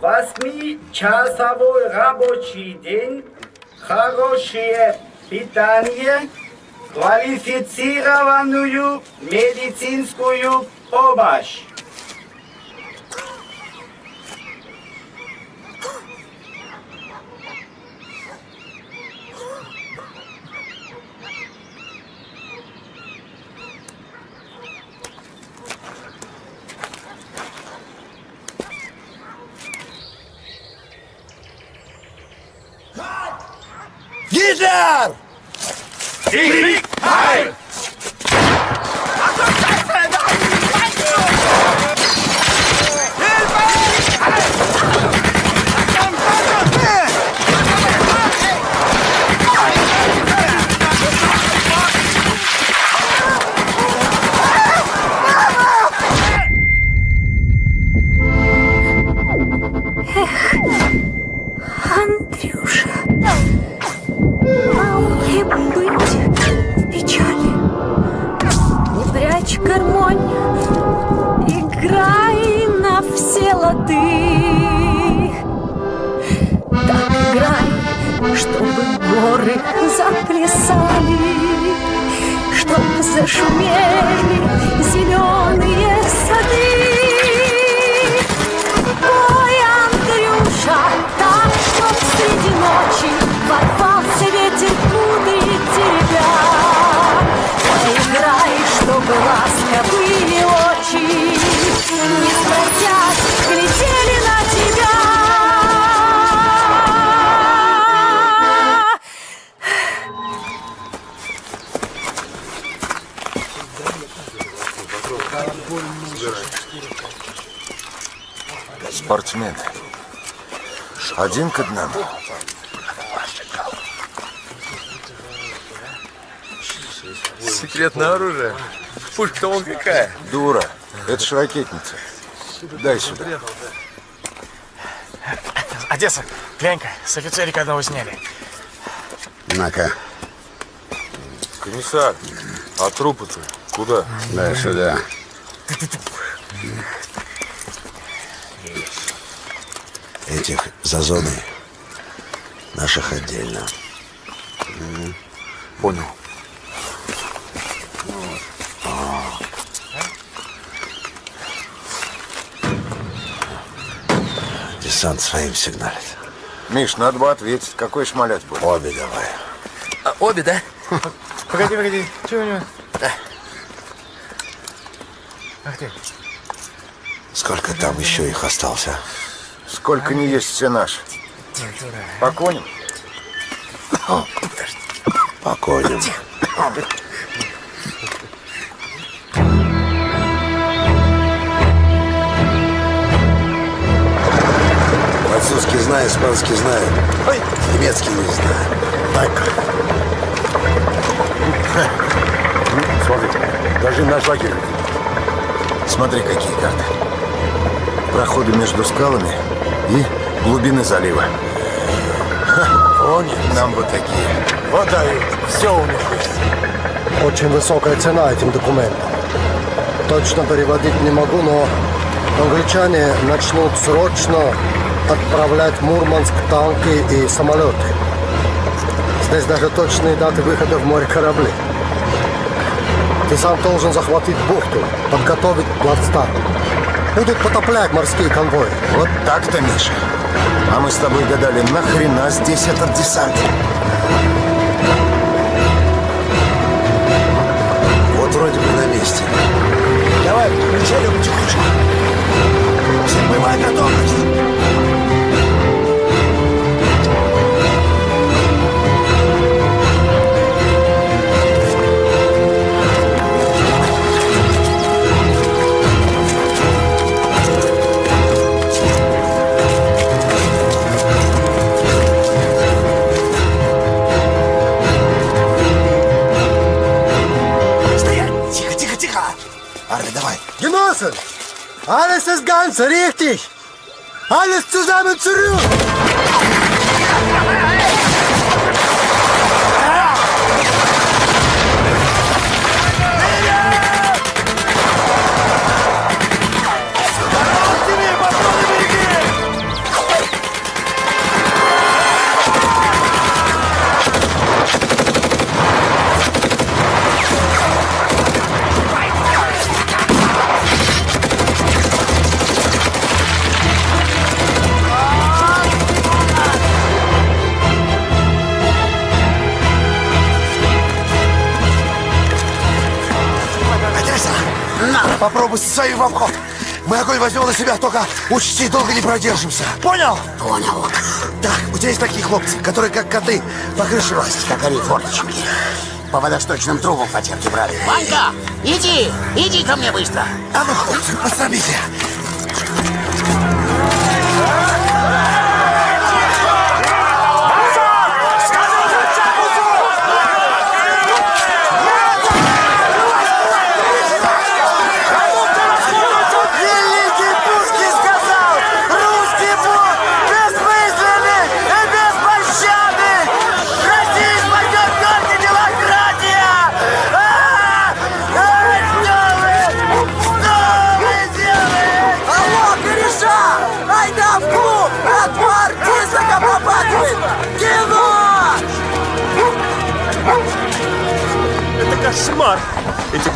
восьмичасовой рабочий день, хорошее питание, квалифицированную медицинскую помощь. Fire! Heil! Спортсмен. Один к одному. Секретное оружие. Пушка-то вон какая. Дура. Это ж ракетница. Дай сюда. Одесса, глянь-ка, с офицерика одного сняли. На-ка, Комиссар, а трупы-то куда? дай сюда. Этих за зоной. Наших отдельно. Понял. Десант своим сигналит. Миш, надо бы ответить. Какой шмалять будет? Обе давай. А, обе, да? Погоди, погоди, что у него? Ах ты. Сколько там еще их остался? Сколько не есть все наши. По коням? По коням. Французский знаю, испанский знаю. Немецкий не знаю. Так. Смотрите, даже наш лагерь. Смотри, какие карты. Проходы между скалами и глубины залива. Понял. Нам вот такие. Выдают. Все у них есть. Очень высокая цена этим документам. Точно переводить не могу, но англичане начнут срочно отправлять в Мурманск танки и самолеты. Здесь даже точные даты выхода в море кораблей. Ты сам должен захватить бухту, подготовить плацдарм. Будут потоплять морские конвои. Вот так-то, Миша. А мы с тобой гадали, нахрена здесь этот десант? Вот вроде бы на месте. Давай, включай потихонечку. Всем боевая готовность. Ist ganz richtig. Alles zusammen zurück. Попробуй свою в обход. Мы огонь возьмем на себя, только учти, долго не продержимся. Понял? Понял. Так, у тебя есть такие хлопцы, которые как коты по крыше лазят. Как они форточки. По водосточным трубам потемки брали. Ванька, иди, иди ко мне быстро. А ну, хлопцы, посрамите.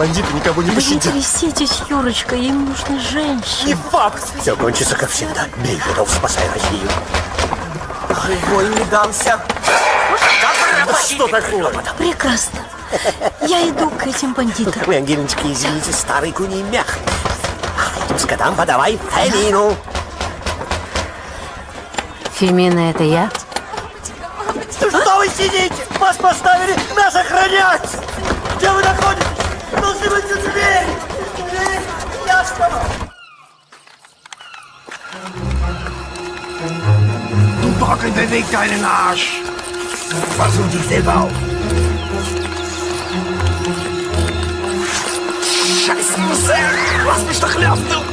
Бандиты никого не Да не пощадят. тряситесь, Юрочка, им нужны женщины. Не факт. Все кончится, как всегда. Бей, жидов, спасай Россию. Живой не дамся. Да что такое? Прекрасно. Я иду к этим бандитам. Ой, Ангелиночка, извините, старый куний мях. Скотам подавай Фемину. Фемина, это я? Что вы сидите? Вас поставили нас охранять! Du Bockel, beweg deinen Arsch! Versuch dich selber auf! Scheiße, Marcel! Lass mich doch laufen, du!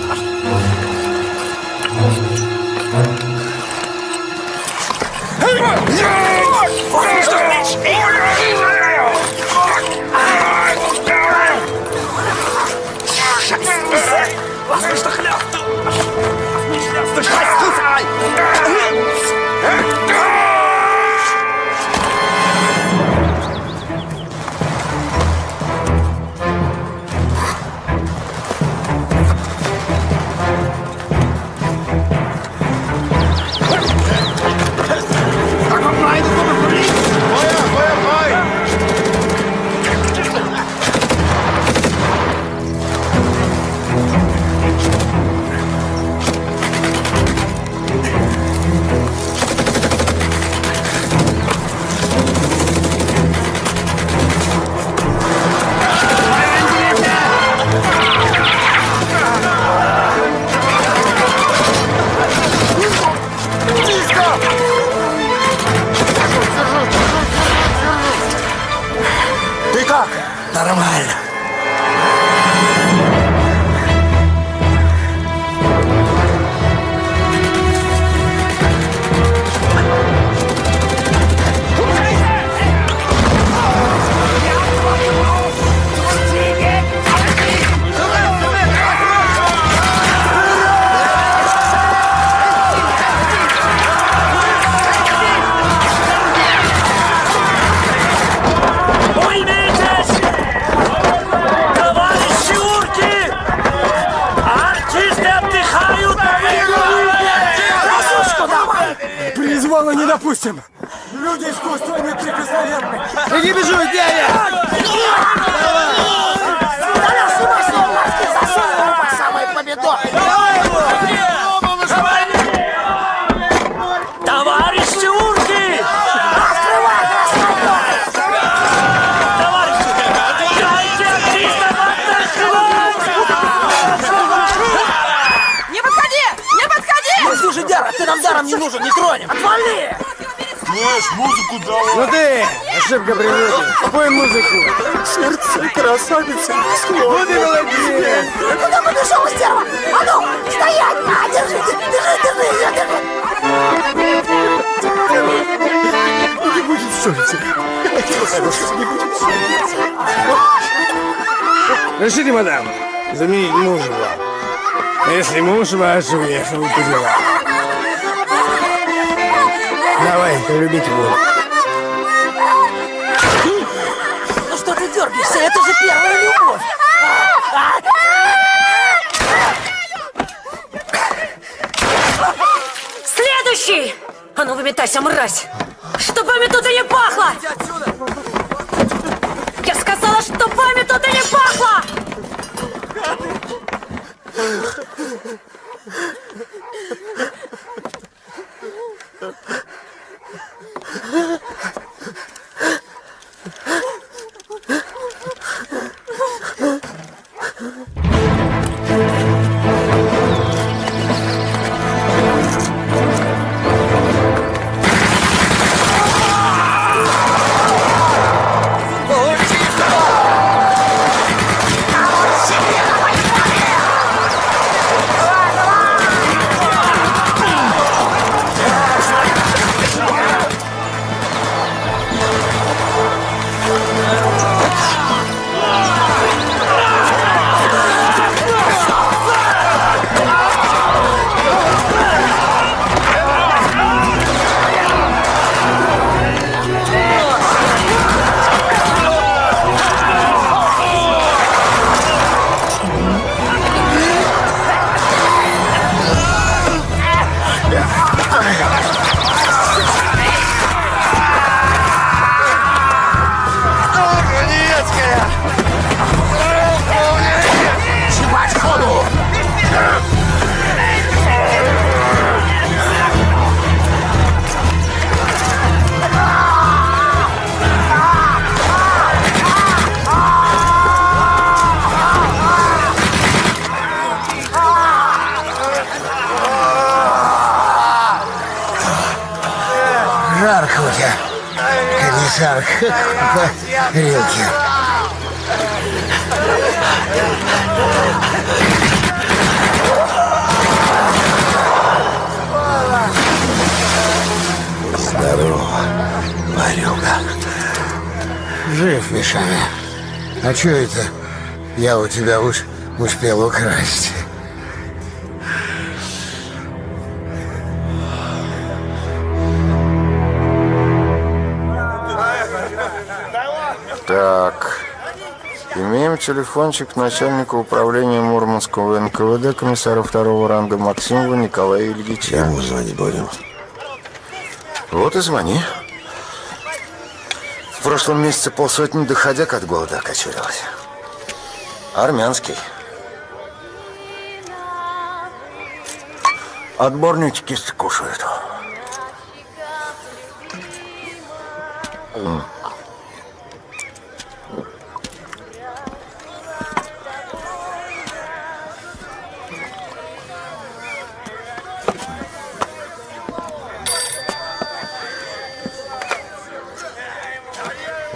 Решите, мадам, заменить мужа вам. А если муж ваш уехал по делам? Давай, полюбить буду. Ну что ты дергаешься? Это же первая любовь! Следующий! А ну выметайся, мразь! Чтобы тут и не пахло! Я чтобы тут и не пахло! Я у тебя уж успел украсть. Так. Имеем телефончик начальника управления Мурманского НКВД комиссара второго ранга Максимова Николая Ильича. Ему звонить будем. Вот и звони. В прошлом месяце полсотни доходяк от голода окочурилось. Армянский. Отборники кисти кушают. М.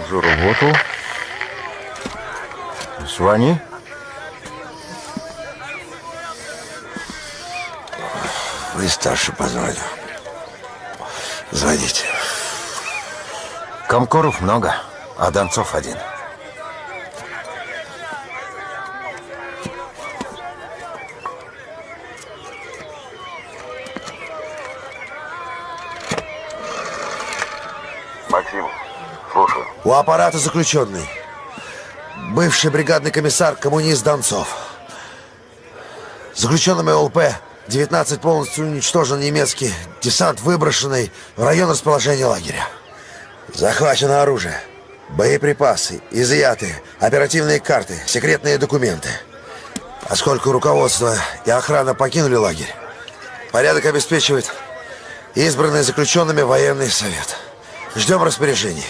Заработал. Звони. Вы старше позвали. Звоните. Комкоров много, а Донцов один. Максим, слушаю. У аппарата заключенный. Бывший бригадный комиссар, коммунист Донцов. Заключенными ЛП 19 полностью уничтожен немецкий десант, выброшенный в район расположения лагеря. Захвачено оружие, боеприпасы, изъяты, оперативные карты, секретные документы. Поскольку руководство и охрана покинули лагерь, порядок обеспечивает избранный заключенными военный совет. Ждем распоряжений.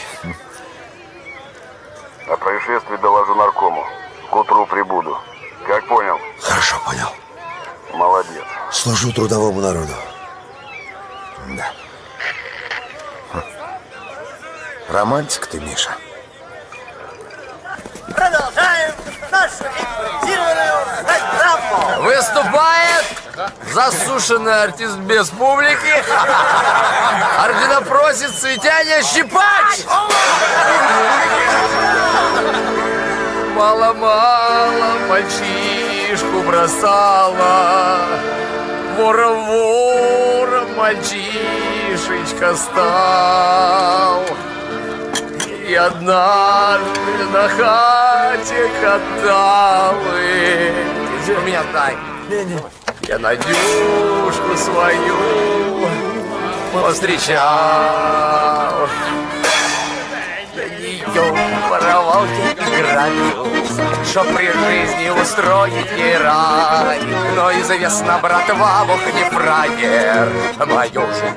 О происшествии доложу наркому. К утру прибуду. Как понял? Хорошо, понял. Молодец. Служу трудовому народу. Да. Романтик ты, Миша. Продолжаем нашу импровизированную программу. Выступает засушенный артист без публики, орденопросец Светяня Щипач! Мало-мало мальчишку бросала, Вора-вора мальчишечка стал. И однажды на хате каталы. У меня дай. Я Надюшку свою повстречал. Я ее воровал и грабил, Чтоб при жизни устроить ей рай. Но известно, братва, Бог не фраер, Мою жизнь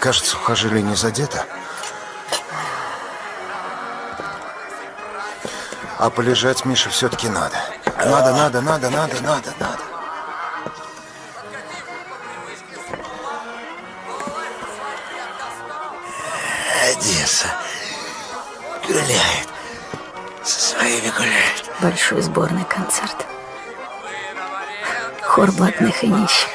Кажется, сухожилие не задето. А полежать Мише все-таки надо. Надо, надо, надо, надо, надо, надо. Гуляет. Со своими гуляет. Большой сборный концерт. Хор блатных и нищих.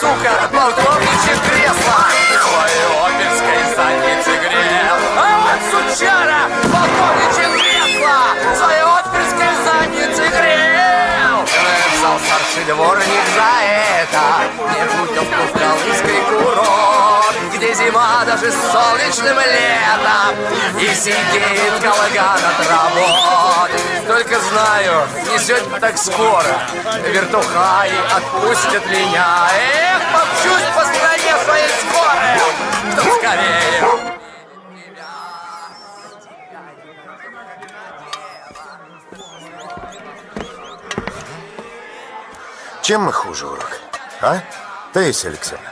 Сука, полковничье кресло Твою оперской задницы грел А вот сучара, полковничье Старший дворник за это Не путевку в Калыжский курорт Где зима даже с солнечным летом И сидит колыган от работ. Только знаю, не так скоро Вертухаи отпустят меня. Эх, помчусь по стране своей скорой Чтоб скорее Чем мы хуже, урок? А? Таисия Алексеевна.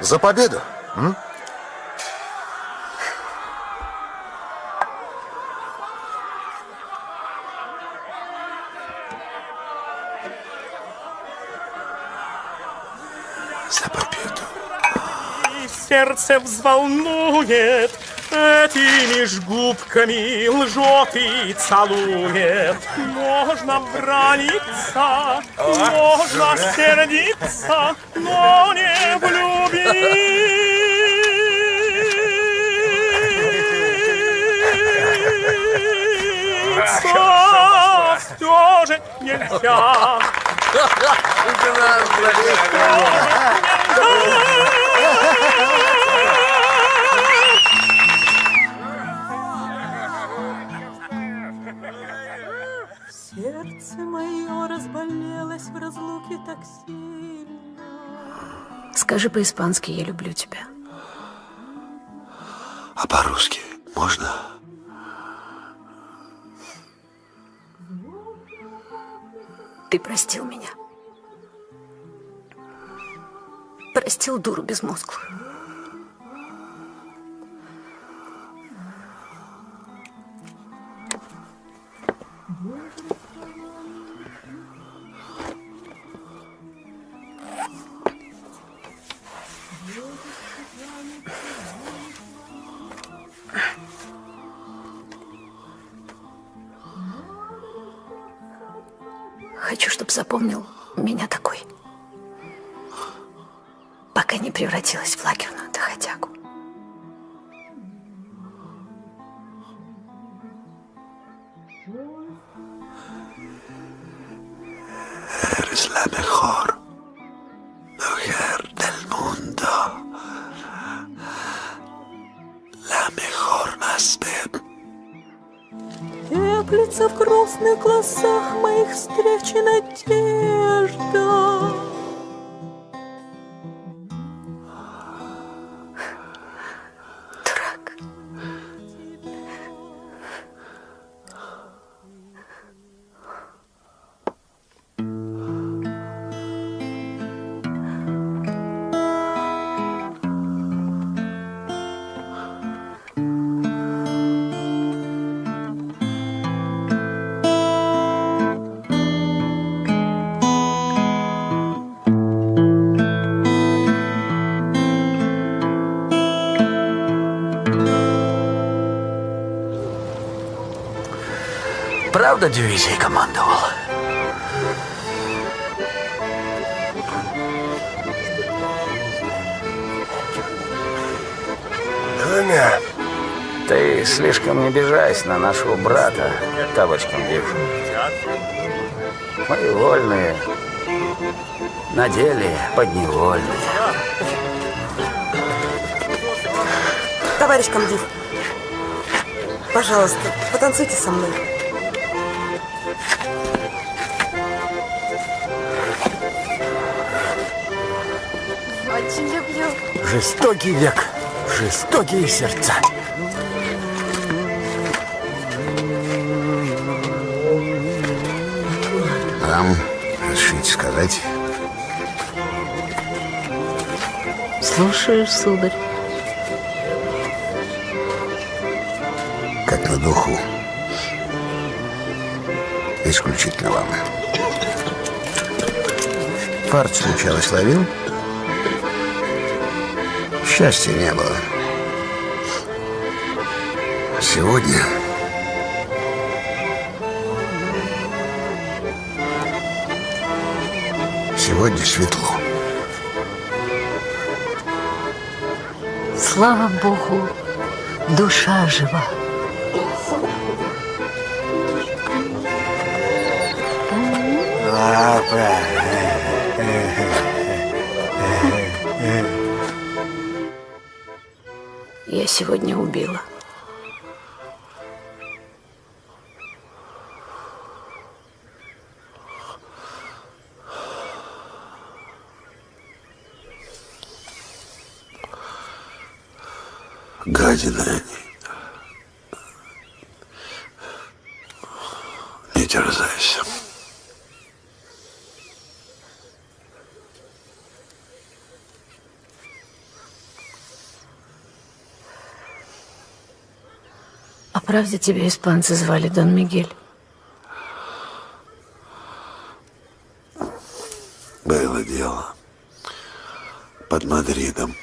За победу? М? За победу. И сердце взволнует, Этими ж губками лжет и целует. Можно браниться, можно сердиться, но не влюбиться. Все же нельзя. Сердце мое разболелось в разлуке так сильно. Скажи по-испански «Я люблю тебя». А по-русски можно? Ты простил меня. Простил дуру безмозглую. Правда дивизией командовал? Двумя. Ты слишком не обижайся на нашего брата, табочком Див. Мы вольные, на деле подневольные. Товарищ комдив, пожалуйста, потанцуйте со мной. Жестокий век, жестокие сердца. Вам разрешите сказать? Слушаешь, сударь. Как на духу. Исключительно вам. Фарт случалось ловил? Счастья не было. Сегодня Сегодня светло. Слава Богу, душа жива. Папа. Я сегодня убила. Правда тебя испанцы звали Дон Мигель? Было дело. Под Мадридом.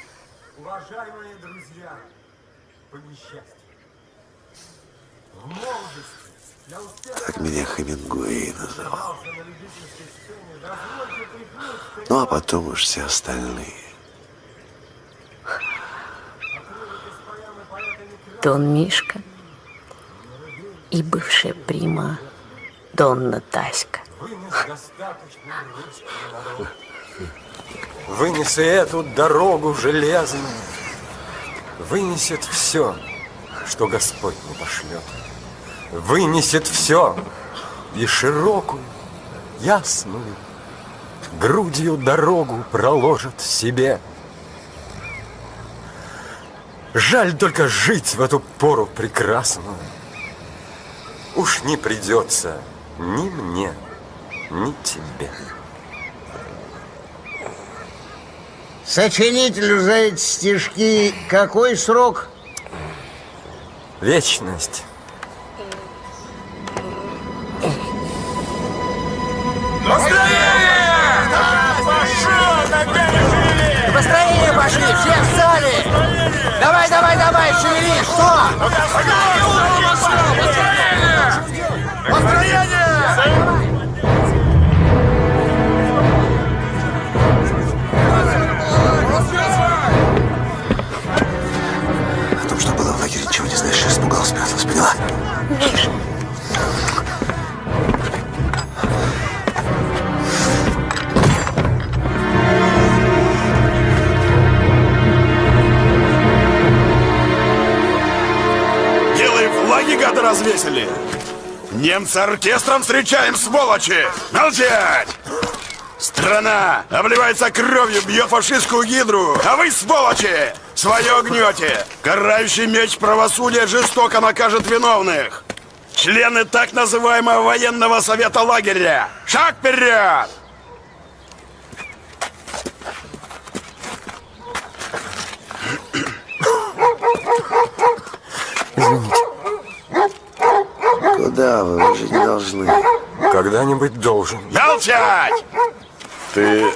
Уважаемые друзья, по несчастью, в молодости Так меня Хемингуэй называл. Ну, а потом уж все остальные. Дон Мишка Донна Таська. Вынес и эту дорогу железную, Вынесет все, что Господь не пошлет. Вынесет все, и широкую, ясную, Грудью дорогу проложит себе. Жаль только жить в эту пору прекрасную. Уж не придется ни мне, ни тебе. Сочинителю за эти стишки какой срок? Вечность. Построение пошли, все встали! Давай, давай, давай, шевели, что? О знаешь. Испугался, спряталась, поняла? Делай флаги, гады, развесили! Немца оркестром встречаем, сволочи! Молчать! Страна обливается кровью, бьет фашистскую гидру, а вы, сволочи, свое гнете. Карающий меч правосудия жестоко накажет виновных. Члены так называемого военного совета лагеря. Шаг вперед! Куда вы? Вы же не должны. Когда-нибудь должен. Молчать! Ты...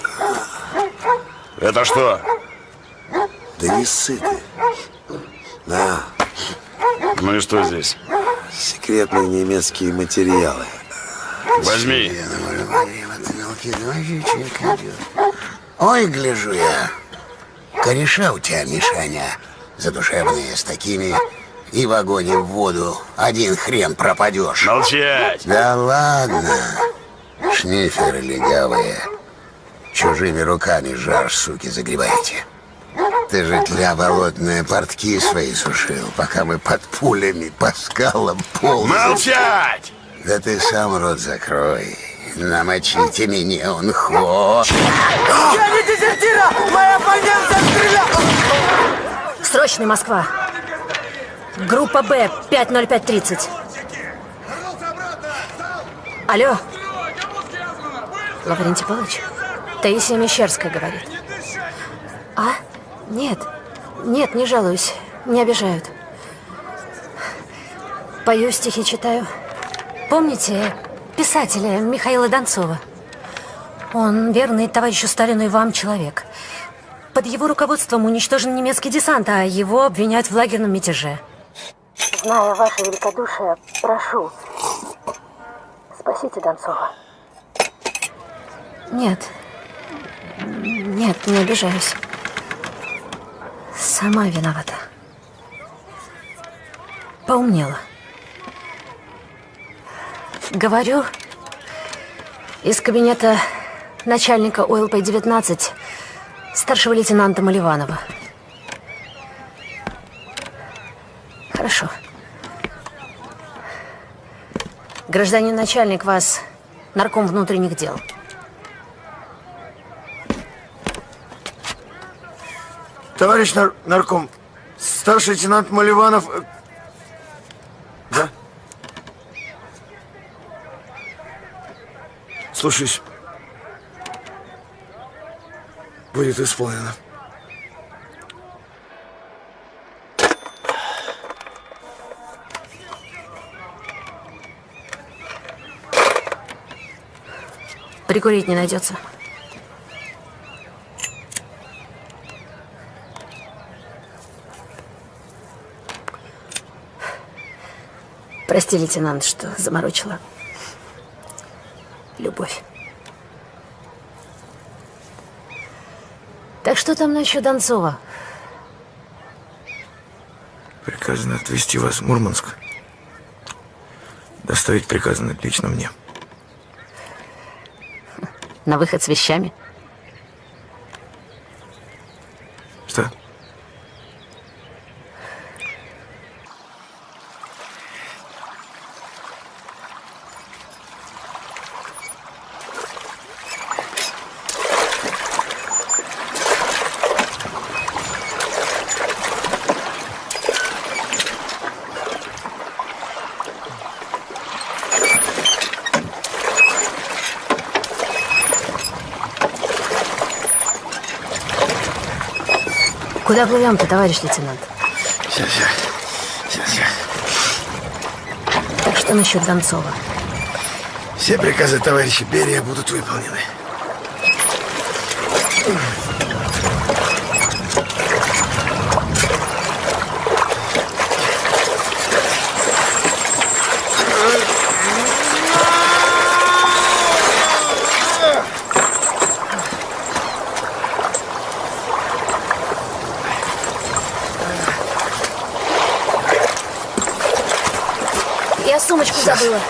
Это что? Да не сыты. На, Ну и что здесь? секретные немецкие материалы. Возьми. Ой, гляжу я. Кореша у тебя, Мишаня, задушевные с такими и в огонь, и в воду. Один хрен пропадешь. Молчать! Да ладно. Шниферы легавые. Чужими руками жар, суки, загребаете. Ты же тля болотные портки свои сушил, пока мы под пулями по скалам ползали. Молчать! Да ты сам рот закрой. Намочите меня, он хо. Я не дезертира! Моя оппонент стрелял! Срочный Москва. Группа Б, 50530. Алло. Лаврентий Павлович, Таисия Мещерская говорит. А? Нет. Нет, не жалуюсь. Не обижают. Пою стихи, читаю. Помните писателя Михаила Донцова? Он верный товарищу Сталину и вам человек. Под его руководством уничтожен немецкий десант, а его обвиняют в лагерном мятеже. Зная ваше великодушие, прошу, спасите Донцова. Нет. Нет, не обижаюсь. Сама виновата. Поумнела. Говорю, из кабинета начальника ОЛП-19 старшего лейтенанта Маливанова. Хорошо. Гражданин начальник, вас нарком внутренних дел. Товарищ нар- нарком, старший лейтенант Маливанов... э, Да? Слушаюсь. Будет исполнено. Прикурить не найдется. Прости, лейтенант, что заморочила. Любовь. Так что там насчет Донцова? Приказано отвезти вас в Мурманск. Доставить приказано лично мне. На выход с вещами? Куда плывем-то, товарищ лейтенант? Сейчас, сейчас. Сейчас, сейчас. Так что насчет Донцова? Все приказы товарища Берия будут выполнены. Я сумочку забыла.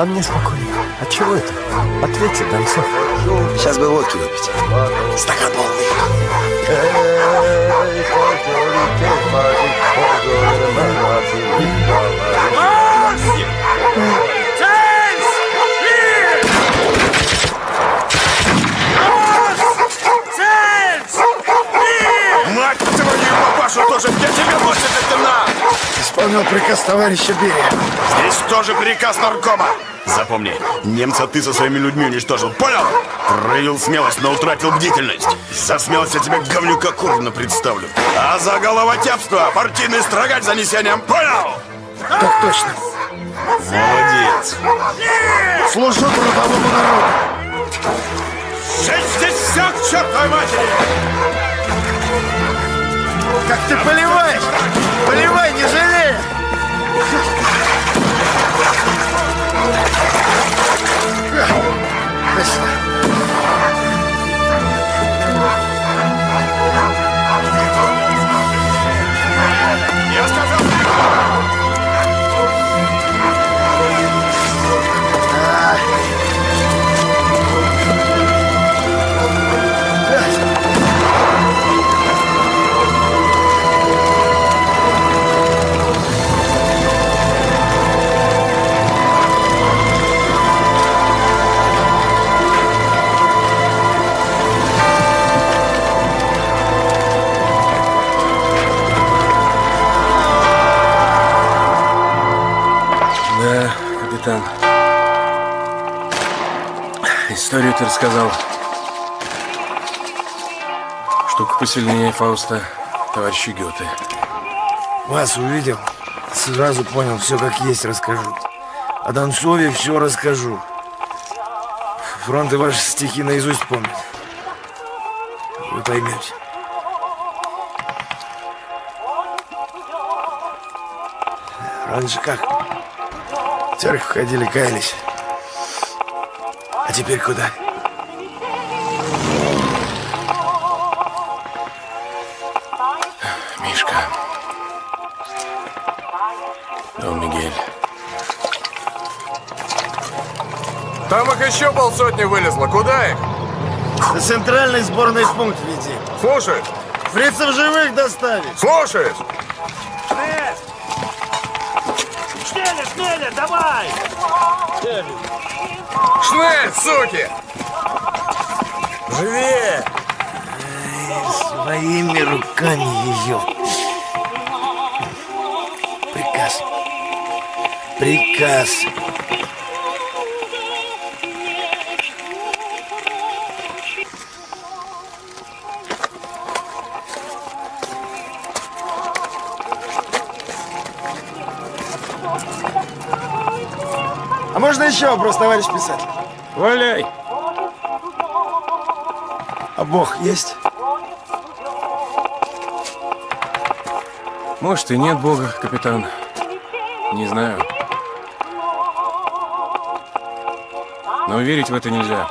А мне спокойно. А чего это? Ответьте, Донцов. Сейчас бы водки выпить. Приказ товарища Берия. Здесь тоже приказ наркома. Запомни, немца ты со своими людьми уничтожил, понял? Проявил смелость, но утратил бдительность. За смелость я тебе говнюка Курна представлю. А за головотяпство партийный строгать занесением, понял? Так точно. Молодец. Служу трудовому народу. Шестьдесят чертовой матери! Как ты поливаешь? Поливай, не жалея! Я Штука посильнее Фауста, товарища Гёте. Вас увидел, сразу понял, все как есть расскажу. О Донцове все расскажу. Фронты ваши стихи наизусть помнят. Вы поймете. Раньше как? В церковь ходили, каялись. А теперь куда? Мишка. Еще полсотни вылезло. Куда их? На центральный сборный пункт веди. Слушай. Фрицев живых доставить. Слушай. Шнеля, Шнеля, давай! Шнель, суки! Живее! Своими руками ее. Приказ. Приказ. Еще вопрос, товарищ писатель? Валяй! А Бог есть? Может, и нет Бога, капитан. Не знаю. Но верить в это нельзя.